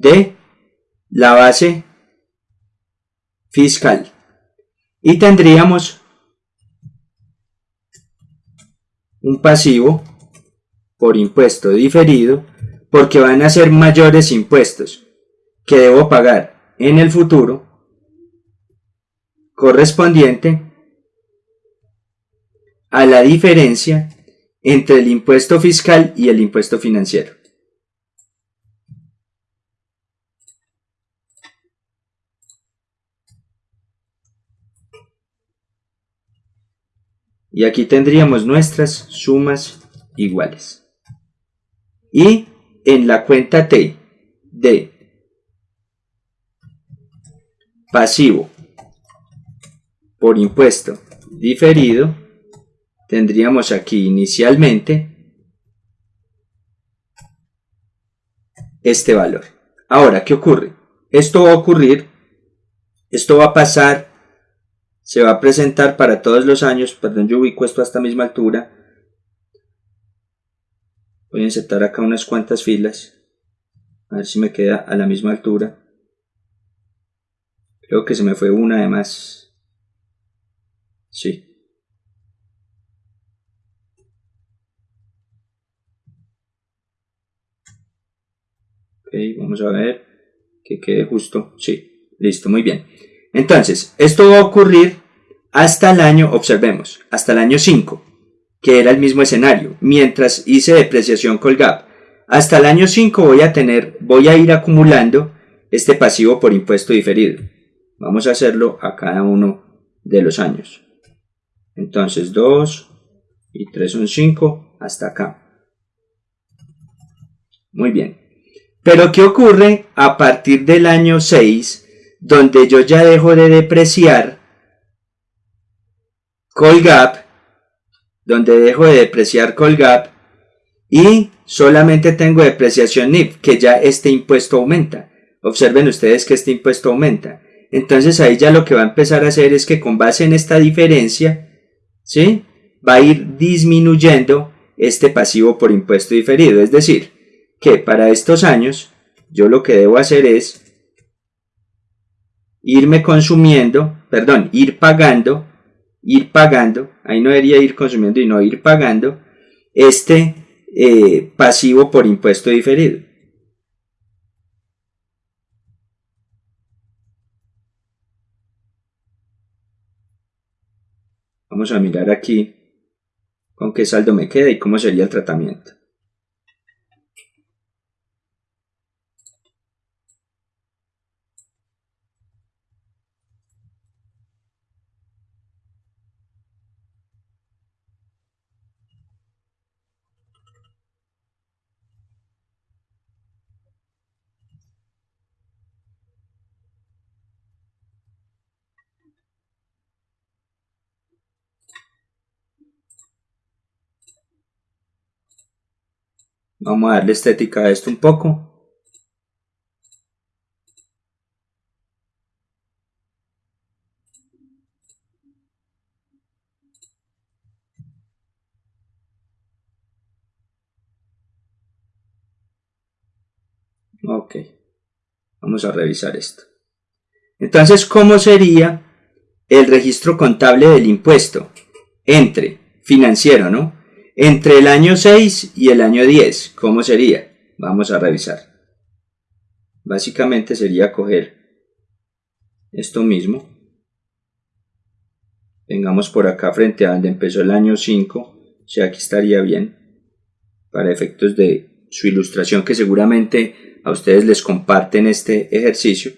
de la base fiscal. Y tendríamos un pasivo por impuesto diferido porque van a ser mayores impuestos que debo pagar en el futuro correspondiente a la diferencia entre el impuesto fiscal y el impuesto financiero. Y aquí tendríamos nuestras sumas iguales. Y en la cuenta T de pasivo por impuesto diferido, tendríamos aquí inicialmente este valor. Ahora, ¿qué ocurre? Esto va a ocurrir, esto va a pasar se va a presentar para todos los años, perdón, yo ubico esto a esta misma altura. Voy a insertar acá unas cuantas filas, a ver si me queda a la misma altura. Creo que se me fue una además. Sí. Ok, vamos a ver que quede justo. Sí, listo, muy bien. Entonces, esto va a ocurrir hasta el año, observemos, hasta el año 5, que era el mismo escenario, mientras hice depreciación Colgap. Hasta el año 5 voy a tener, voy a ir acumulando este pasivo por impuesto diferido. Vamos a hacerlo a cada uno de los años. Entonces 2 y 3 son 5 hasta acá. Muy bien. Pero ¿qué ocurre a partir del año 6 donde yo ya dejo de depreciar Colgap, donde dejo de depreciar Colgap y solamente tengo depreciación NIF, que ya este impuesto aumenta. Observen ustedes que este impuesto aumenta. Entonces ahí ya lo que va a empezar a hacer es que con base en esta diferencia, ¿sí? Va a ir disminuyendo este pasivo por impuesto diferido. Es decir, que para estos años yo lo que debo hacer es irme consumiendo, perdón, ir pagando, ir pagando, ahí no debería ir consumiendo y no ir pagando, este eh, pasivo por impuesto diferido. Vamos a mirar aquí con qué saldo me queda y cómo sería el tratamiento. Vamos a darle estética a esto un poco. Ok, vamos a revisar esto. Entonces, ¿cómo sería el registro contable del impuesto? Entre, financiero, ¿no? Entre el año 6 y el año 10, ¿cómo sería? Vamos a revisar. Básicamente sería coger esto mismo. Tengamos por acá frente a donde empezó el año 5, o sea, aquí estaría bien para efectos de su ilustración que seguramente a ustedes les comparten este ejercicio.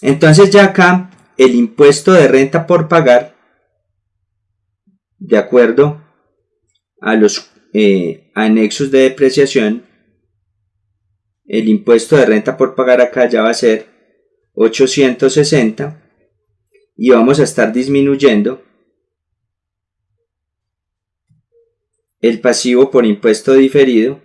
Entonces ya acá el impuesto de renta por pagar, de acuerdo a los eh, anexos de depreciación, el impuesto de renta por pagar acá ya va a ser 860 y vamos a estar disminuyendo el pasivo por impuesto diferido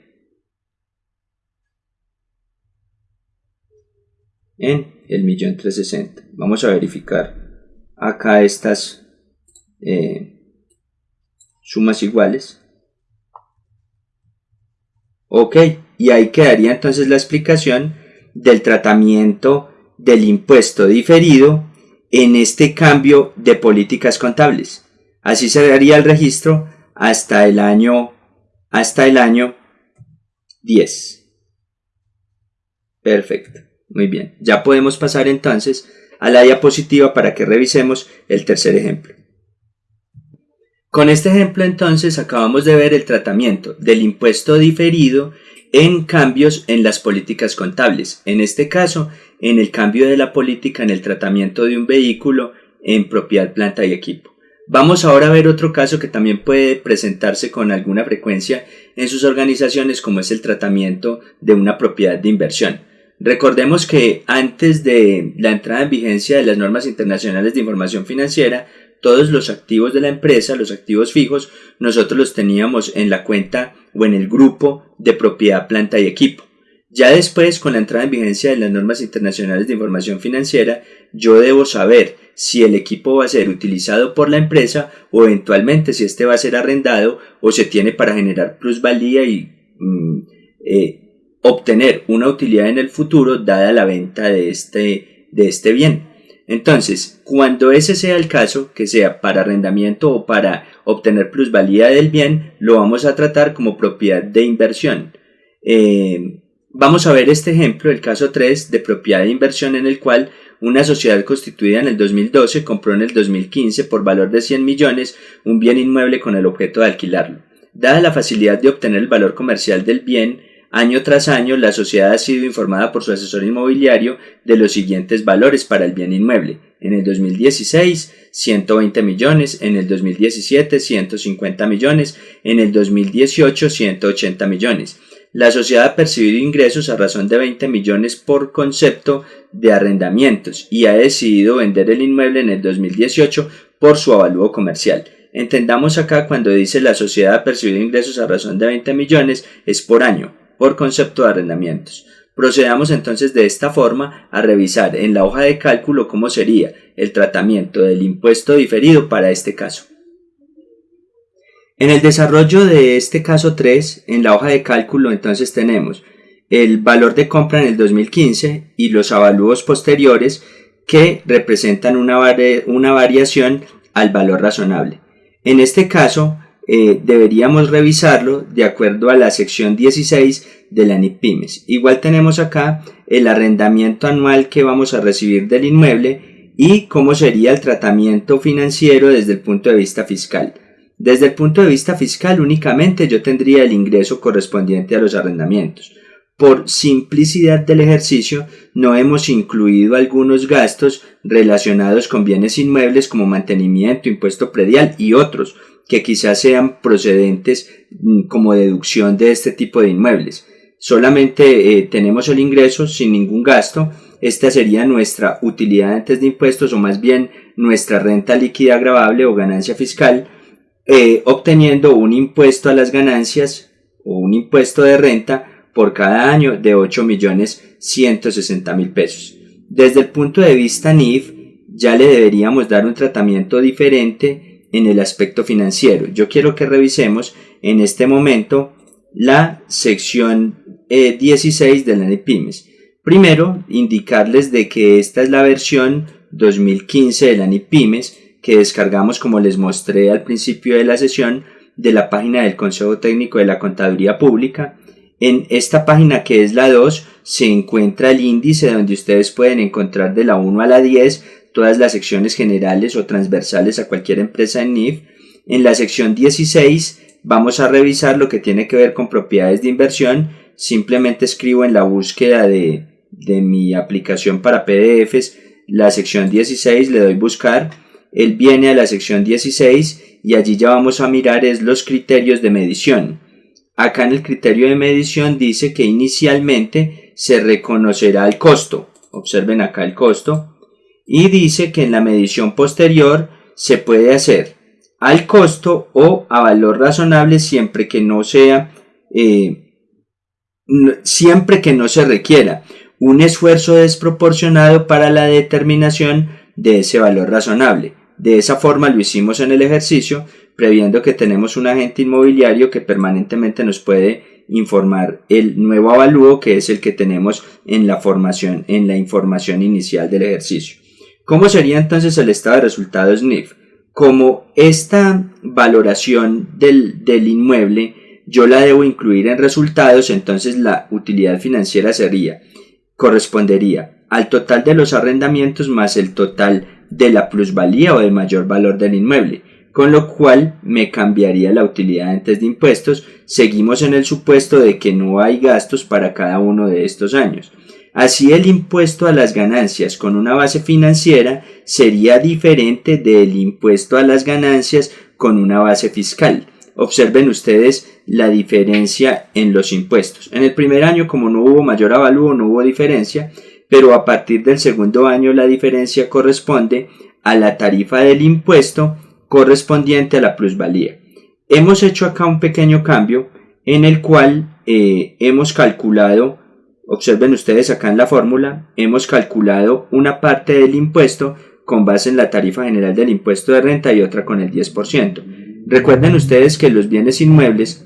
en el millón 360. Vamos a verificar acá estas eh, sumas iguales. Ok, y ahí quedaría entonces la explicación del tratamiento del impuesto diferido en este cambio de políticas contables. Así se daría el registro hasta el año hasta el año 10. Perfecto. Muy bien. Ya podemos pasar entonces a la diapositiva para que revisemos el tercer ejemplo. Con este ejemplo entonces acabamos de ver el tratamiento del impuesto diferido en cambios en las políticas contables. En este caso, en el cambio de la política en el tratamiento de un vehículo en propiedad, planta y equipo. Vamos ahora a ver otro caso que también puede presentarse con alguna frecuencia en sus organizaciones como es el tratamiento de una propiedad de inversión. Recordemos que antes de la entrada en vigencia de las normas internacionales de información financiera, todos los activos de la empresa, los activos fijos, nosotros los teníamos en la cuenta o en el grupo de propiedad, planta y equipo. Ya después, con la entrada en vigencia de las normas internacionales de información financiera, yo debo saber si el equipo va a ser utilizado por la empresa o eventualmente si este va a ser arrendado o se tiene para generar plusvalía y mm, eh, obtener una utilidad en el futuro dada la venta de este, de este bien. Entonces, cuando ese sea el caso, que sea para arrendamiento o para obtener plusvalía del bien, lo vamos a tratar como propiedad de inversión. Eh, vamos a ver este ejemplo, el caso 3 de propiedad de inversión en el cual una sociedad constituida en el 2012 compró en el 2015 por valor de 100 millones un bien inmueble con el objeto de alquilarlo. Dada la facilidad de obtener el valor comercial del bien, Año tras año, la sociedad ha sido informada por su asesor inmobiliario de los siguientes valores para el bien inmueble. En el 2016, 120 millones, en el 2017, 150 millones, en el 2018, 180 millones. La sociedad ha percibido ingresos a razón de 20 millones por concepto de arrendamientos y ha decidido vender el inmueble en el 2018 por su avalúo comercial. Entendamos acá cuando dice la sociedad ha percibido ingresos a razón de 20 millones es por año por concepto de arrendamientos. Procedamos entonces de esta forma a revisar en la hoja de cálculo cómo sería el tratamiento del impuesto diferido para este caso. En el desarrollo de este caso 3, en la hoja de cálculo entonces tenemos el valor de compra en el 2015 y los avalúos posteriores que representan una, una variación al valor razonable. En este caso, eh, deberíamos revisarlo de acuerdo a la sección 16 de la NIPIMES. Igual tenemos acá el arrendamiento anual que vamos a recibir del inmueble y cómo sería el tratamiento financiero desde el punto de vista fiscal. Desde el punto de vista fiscal únicamente yo tendría el ingreso correspondiente a los arrendamientos. Por simplicidad del ejercicio no hemos incluido algunos gastos relacionados con bienes inmuebles como mantenimiento, impuesto predial y otros, que quizás sean procedentes mm, como deducción de este tipo de inmuebles. Solamente eh, tenemos el ingreso sin ningún gasto. Esta sería nuestra utilidad antes de impuestos o más bien nuestra renta líquida agravable o ganancia fiscal, eh, obteniendo un impuesto a las ganancias o un impuesto de renta por cada año de 8 millones 160 mil pesos. Desde el punto de vista NIF, ya le deberíamos dar un tratamiento diferente en el aspecto financiero. Yo quiero que revisemos en este momento la sección 16 de la Pymes. Primero, indicarles de que esta es la versión 2015 de la Pymes que descargamos como les mostré al principio de la sesión de la página del Consejo Técnico de la Contaduría Pública. En esta página que es la 2 se encuentra el índice donde ustedes pueden encontrar de la 1 a la 10 todas las secciones generales o transversales a cualquier empresa en NIF. En la sección 16 vamos a revisar lo que tiene que ver con propiedades de inversión. Simplemente escribo en la búsqueda de, de mi aplicación para PDFs la sección 16, le doy buscar él viene a la sección 16 y allí ya vamos a mirar es los criterios de medición. Acá en el criterio de medición dice que inicialmente se reconocerá el costo. Observen acá el costo. Y dice que en la medición posterior se puede hacer al costo o a valor razonable siempre que no sea eh, siempre que no se requiera un esfuerzo desproporcionado para la determinación de ese valor razonable. De esa forma lo hicimos en el ejercicio, previendo que tenemos un agente inmobiliario que permanentemente nos puede informar el nuevo avalúo que es el que tenemos en la formación, en la información inicial del ejercicio. ¿Cómo sería entonces el estado de resultados NIF? Como esta valoración del, del inmueble yo la debo incluir en resultados, entonces la utilidad financiera sería, correspondería al total de los arrendamientos más el total de la plusvalía o del mayor valor del inmueble, con lo cual me cambiaría la utilidad antes de impuestos. Seguimos en el supuesto de que no hay gastos para cada uno de estos años. Así el impuesto a las ganancias con una base financiera sería diferente del impuesto a las ganancias con una base fiscal. Observen ustedes la diferencia en los impuestos. En el primer año, como no hubo mayor avalúo, no hubo diferencia, pero a partir del segundo año la diferencia corresponde a la tarifa del impuesto correspondiente a la plusvalía. Hemos hecho acá un pequeño cambio en el cual eh, hemos calculado, observen ustedes acá en la fórmula, hemos calculado una parte del impuesto con base en la tarifa general del impuesto de renta y otra con el 10%. Recuerden ustedes que los bienes inmuebles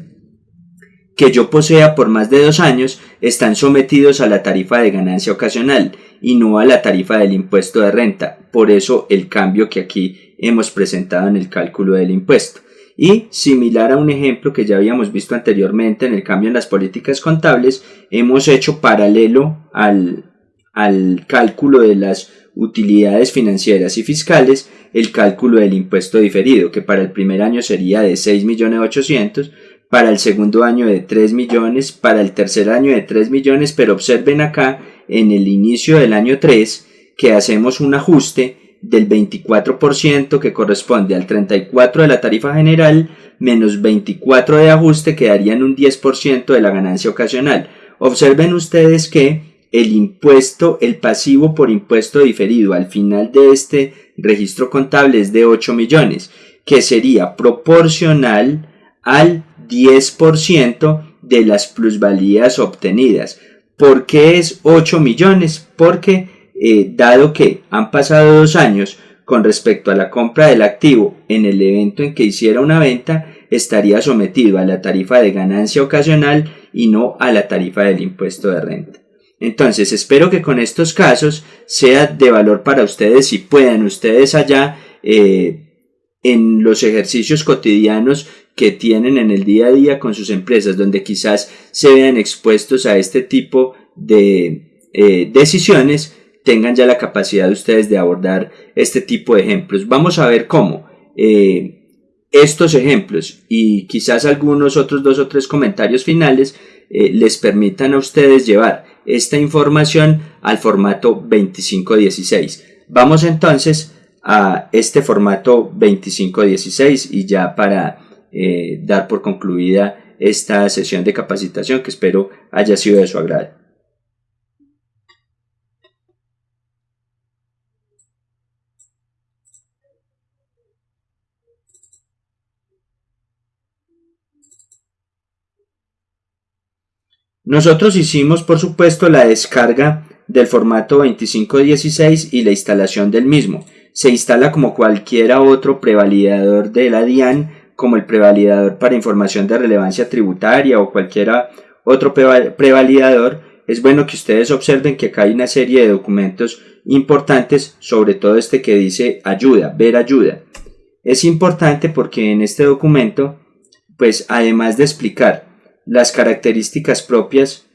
que yo posea por más de dos años están sometidos a la tarifa de ganancia ocasional y no a la tarifa del impuesto de renta. Por eso el cambio que aquí hemos presentado en el cálculo del impuesto. Y similar a un ejemplo que ya habíamos visto anteriormente en el cambio en las políticas contables, hemos hecho paralelo al, al cálculo de las utilidades financieras y fiscales el cálculo del impuesto diferido, que para el primer año sería de 6.800.000 para el segundo año de 3 millones, para el tercer año de 3 millones, pero observen acá en el inicio del año 3 que hacemos un ajuste del 24% que corresponde al 34% de la tarifa general menos 24% de ajuste que darían un 10% de la ganancia ocasional. Observen ustedes que el impuesto, el pasivo por impuesto diferido al final de este registro contable es de 8 millones, que sería proporcional al 10% de las plusvalías obtenidas. ¿Por qué es 8 millones? Porque eh, dado que han pasado dos años con respecto a la compra del activo en el evento en que hiciera una venta, estaría sometido a la tarifa de ganancia ocasional y no a la tarifa del impuesto de renta. Entonces, espero que con estos casos sea de valor para ustedes y puedan ustedes allá eh, en los ejercicios cotidianos que tienen en el día a día con sus empresas, donde quizás se vean expuestos a este tipo de eh, decisiones, tengan ya la capacidad de ustedes de abordar este tipo de ejemplos. Vamos a ver cómo eh, estos ejemplos y quizás algunos otros dos o tres comentarios finales eh, les permitan a ustedes llevar esta información al formato 2516. Vamos entonces a este formato 2516 y ya para eh, dar por concluida esta sesión de capacitación que espero haya sido de su agrado. Nosotros hicimos, por supuesto, la descarga del formato 2516 y la instalación del mismo. Se instala como cualquiera otro prevalidador de la DIAN como el prevalidador para información de relevancia tributaria o cualquiera otro prevalidador, es bueno que ustedes observen que acá hay una serie de documentos importantes, sobre todo este que dice ayuda, ver ayuda. Es importante porque en este documento, pues además de explicar las características propias,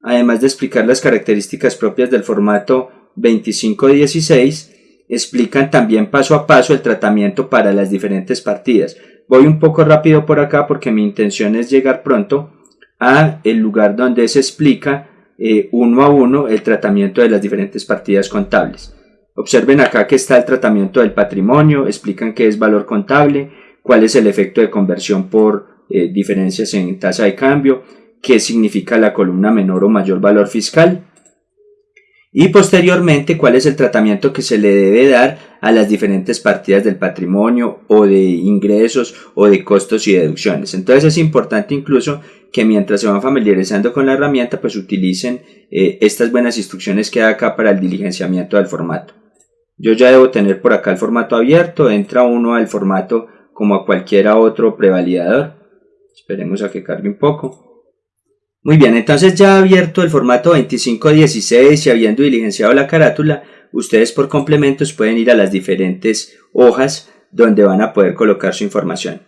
además de explicar las características propias del formato 2516, explican también paso a paso el tratamiento para las diferentes partidas. Voy un poco rápido por acá porque mi intención es llegar pronto a el lugar donde se explica eh, uno a uno el tratamiento de las diferentes partidas contables. Observen acá que está el tratamiento del patrimonio, explican qué es valor contable, cuál es el efecto de conversión por eh, diferencias en tasa de cambio, qué significa la columna menor o mayor valor fiscal y posteriormente cuál es el tratamiento que se le debe dar a las diferentes partidas del patrimonio o de ingresos o de costos y deducciones. Entonces es importante incluso que mientras se van familiarizando con la herramienta pues utilicen eh, estas buenas instrucciones que da acá para el diligenciamiento del formato. Yo ya debo tener por acá el formato abierto, entra uno al formato como a cualquiera otro prevalidador. Esperemos a que cargue un poco. Muy bien, entonces ya abierto el formato 2516 y habiendo diligenciado la carátula, ustedes por complementos pueden ir a las diferentes hojas donde van a poder colocar su información.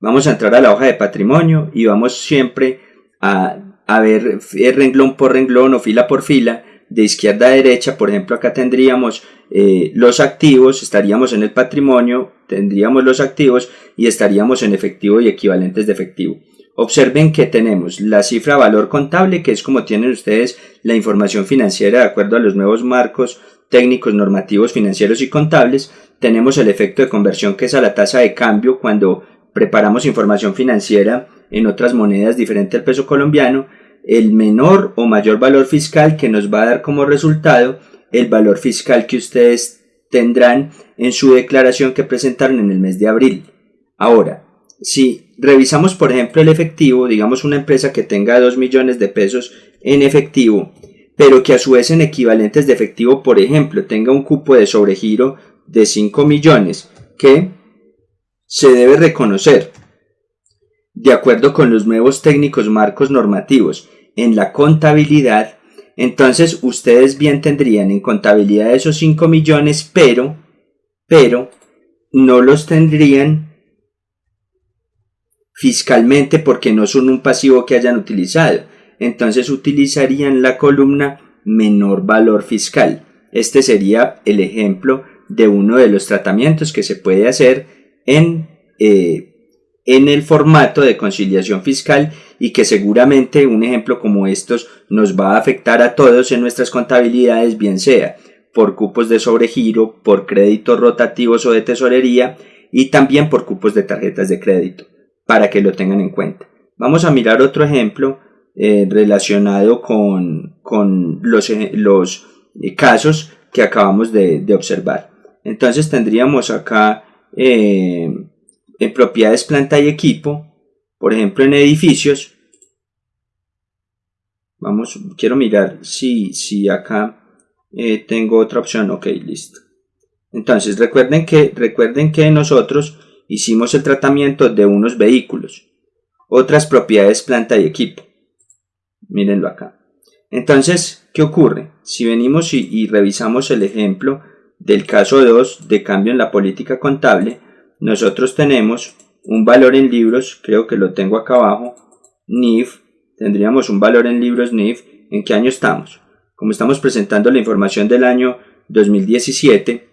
Vamos a entrar a la hoja de patrimonio y vamos siempre a, a ver eh, renglón por renglón o fila por fila de izquierda a derecha, por ejemplo, acá tendríamos eh, los activos, estaríamos en el patrimonio, tendríamos los activos y estaríamos en efectivo y equivalentes de efectivo. Observen que tenemos la cifra valor contable, que es como tienen ustedes la información financiera de acuerdo a los nuevos marcos técnicos normativos financieros y contables. Tenemos el efecto de conversión, que es a la tasa de cambio cuando preparamos información financiera en otras monedas diferente al peso colombiano. El menor o mayor valor fiscal que nos va a dar como resultado el valor fiscal que ustedes tendrán en su declaración que presentaron en el mes de abril. Ahora, si revisamos, por ejemplo, el efectivo, digamos una empresa que tenga 2 millones de pesos en efectivo, pero que a su vez en equivalentes de efectivo, por ejemplo, tenga un cupo de sobregiro de 5 millones, que se debe reconocer, de acuerdo con los nuevos técnicos marcos normativos en la contabilidad, entonces ustedes bien tendrían en contabilidad esos 5 millones, pero, pero, no los tendrían fiscalmente porque no son un pasivo que hayan utilizado. Entonces utilizarían la columna menor valor fiscal. Este sería el ejemplo de uno de los tratamientos que se puede hacer en, eh, en el formato de conciliación fiscal y que seguramente un ejemplo como estos nos va a afectar a todos en nuestras contabilidades, bien sea por cupos de sobregiro, por créditos rotativos o de tesorería y también por cupos de tarjetas de crédito para que lo tengan en cuenta. Vamos a mirar otro ejemplo eh, relacionado con, los, los eh, casos que acabamos de, observar. Entonces tendríamos acá eh, en propiedades, planta y equipo, por ejemplo en edificios. Vamos, quiero mirar si, si acá tengo otra opción. Ok, listo. Entonces recuerden que, recuerden que nosotros hicimos el tratamiento de unos vehículos, otras propiedades planta y equipo. Mírenlo acá. Entonces, ¿qué ocurre? Si venimos y, revisamos el ejemplo del caso 2 de cambio en la política contable, nosotros tenemos un valor en libros, creo que lo tengo acá abajo, NIF, tendríamos un valor en libros NIF, ¿en qué año estamos? Como estamos presentando la información del año 2017,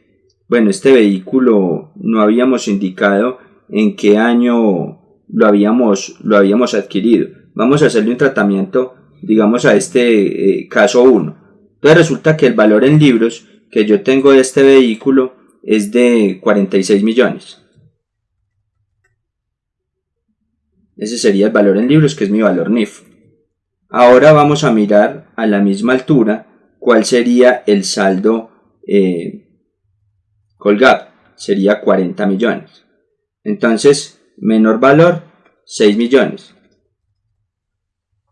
bueno, este vehículo no habíamos indicado en qué año lo habíamos, lo habíamos adquirido. Vamos a hacerle un tratamiento, digamos, a este eh, caso 1. Entonces resulta que el valor en libros que yo tengo de este vehículo es de 46 millones. Ese sería el valor en libros, que es mi valor NIF. Ahora vamos a mirar a la misma altura cuál sería el saldo eh, colgado, sería 40 millones. Entonces, menor valor, 6 millones.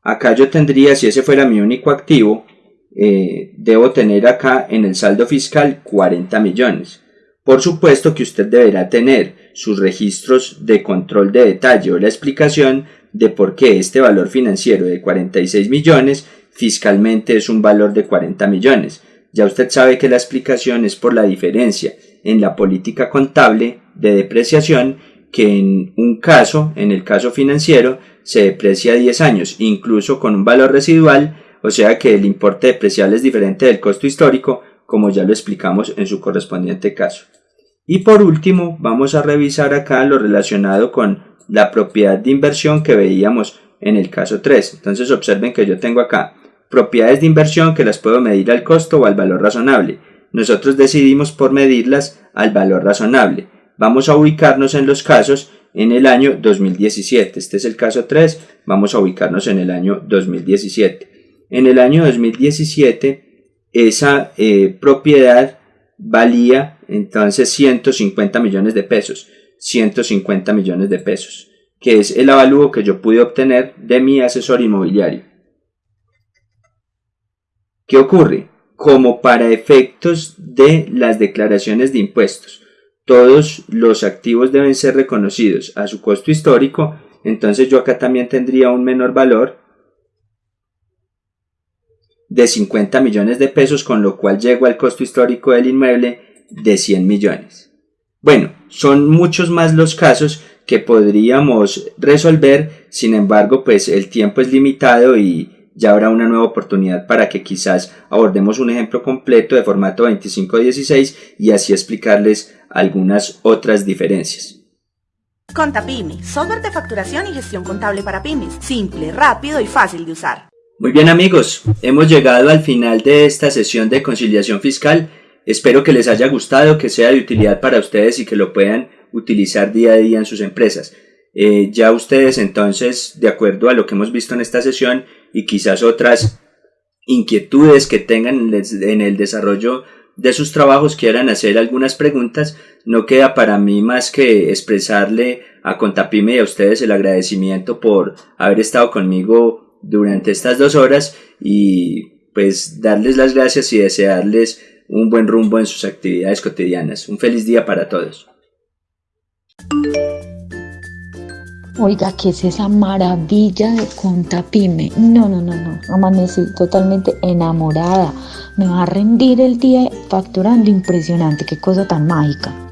Acá yo tendría, si ese fuera mi único activo, eh, debo tener acá en el saldo fiscal 40 millones. Por supuesto que usted deberá tener sus registros de control de detalle o la explicación de por qué este valor financiero de 46 millones fiscalmente es un valor de 40 millones. Ya usted sabe que la explicación es por la diferencia en la política contable de depreciación que en un caso, en el caso financiero, se deprecia a 10 años, incluso con un valor residual, o sea que el importe depreciable es diferente del costo histórico, como ya lo explicamos en su correspondiente caso. Y por último, vamos a revisar acá lo relacionado con la propiedad de inversión que veíamos en el caso 3. Entonces observen que yo tengo acá propiedades de inversión que las puedo medir al costo o al valor razonable. Nosotros decidimos por medirlas al valor razonable. Vamos a ubicarnos en los casos en el año 2017. Este es el caso 3. Vamos a ubicarnos en el año 2017. En el año 2017 esa eh, propiedad valía entonces 150 millones de pesos. 150 millones de pesos, que es el avalúo que yo pude obtener de mi asesor inmobiliario. ¿Qué ocurre? Como para efectos de las declaraciones de impuestos, todos los activos deben ser reconocidos a su costo histórico, entonces yo acá también tendría un menor valor de 50 millones de pesos, con lo cual llego al costo histórico del inmueble de 100 millones. Bueno, son muchos más los casos que podríamos resolver, sin embargo, pues el tiempo es limitado y ya habrá una nueva oportunidad para que quizás abordemos un ejemplo completo de formato 2516 y así explicarles algunas otras diferencias. Contapyme, software de facturación y gestión contable para pymes, simple, rápido y fácil de usar. Muy bien amigos, hemos llegado al final de esta sesión de conciliación fiscal. Espero que les haya gustado, que sea de utilidad para ustedes y que lo puedan utilizar día a día en sus empresas. Eh, ya ustedes entonces, de acuerdo a lo que hemos visto en esta sesión y quizás otras inquietudes que tengan en el desarrollo de sus trabajos, quieran hacer algunas preguntas, no queda para mí más que expresarle a Contapime y a ustedes el agradecimiento por haber estado conmigo durante estas dos horas y pues darles las gracias y desearles un buen rumbo en sus actividades cotidianas. Un feliz día para todos. Oiga, ¿qué es esa maravilla de Contapime? No, no, no, no. Amanecí totalmente enamorada. Me va a rendir el día facturando impresionante. Qué cosa tan mágica.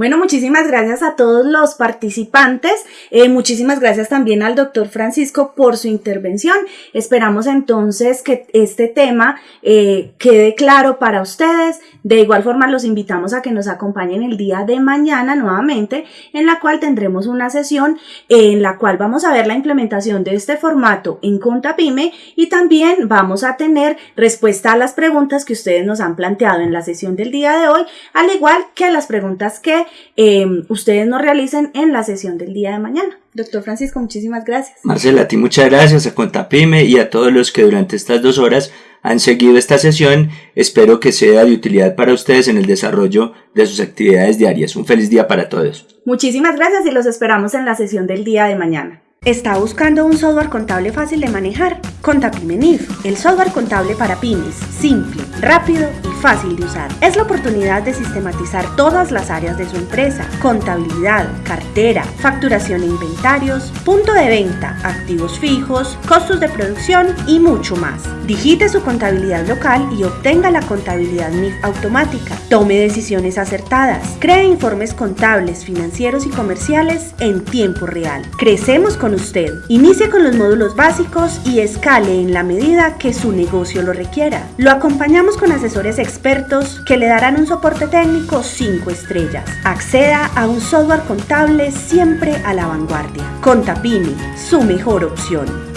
Bueno, muchísimas gracias a todos los participantes. Eh, muchísimas gracias también al doctor Francisco por su intervención. Esperamos entonces que este tema eh, quede claro para ustedes. De igual forma, los invitamos a que nos acompañen el día de mañana nuevamente, en la cual tendremos una sesión en la cual vamos a ver la implementación de este formato en Contapime y también vamos a tener respuesta a las preguntas que ustedes nos han planteado en la sesión del día de hoy, al igual que a las preguntas que eh, ustedes nos realicen en la sesión del día de mañana. Doctor Francisco, muchísimas gracias. Marcela, a ti muchas gracias, a Contapime y a todos los que durante estas dos horas han seguido esta sesión. Espero que sea de utilidad para ustedes en el desarrollo de sus actividades diarias. Un feliz día para todos. Muchísimas gracias y los esperamos en la sesión del día de mañana. ¿Está buscando un software contable fácil de manejar? Contapimenif, el software contable para pymes, simple, rápido y fácil de usar. Es la oportunidad de sistematizar todas las áreas de su empresa, contabilidad, cartera, facturación e inventarios, punto de venta, activos fijos, costos de producción y mucho más. Digite su contabilidad local y obtenga la contabilidad MIF automática. Tome decisiones acertadas. Cree informes contables, financieros y comerciales en tiempo real. Crecemos con usted. Inicie con los módulos básicos y escale en la medida que su negocio lo requiera. Lo acompañamos con asesores expertos que le darán un soporte técnico 5 estrellas. Acceda a un software contable siempre a la vanguardia. Contapini, su mejor opción.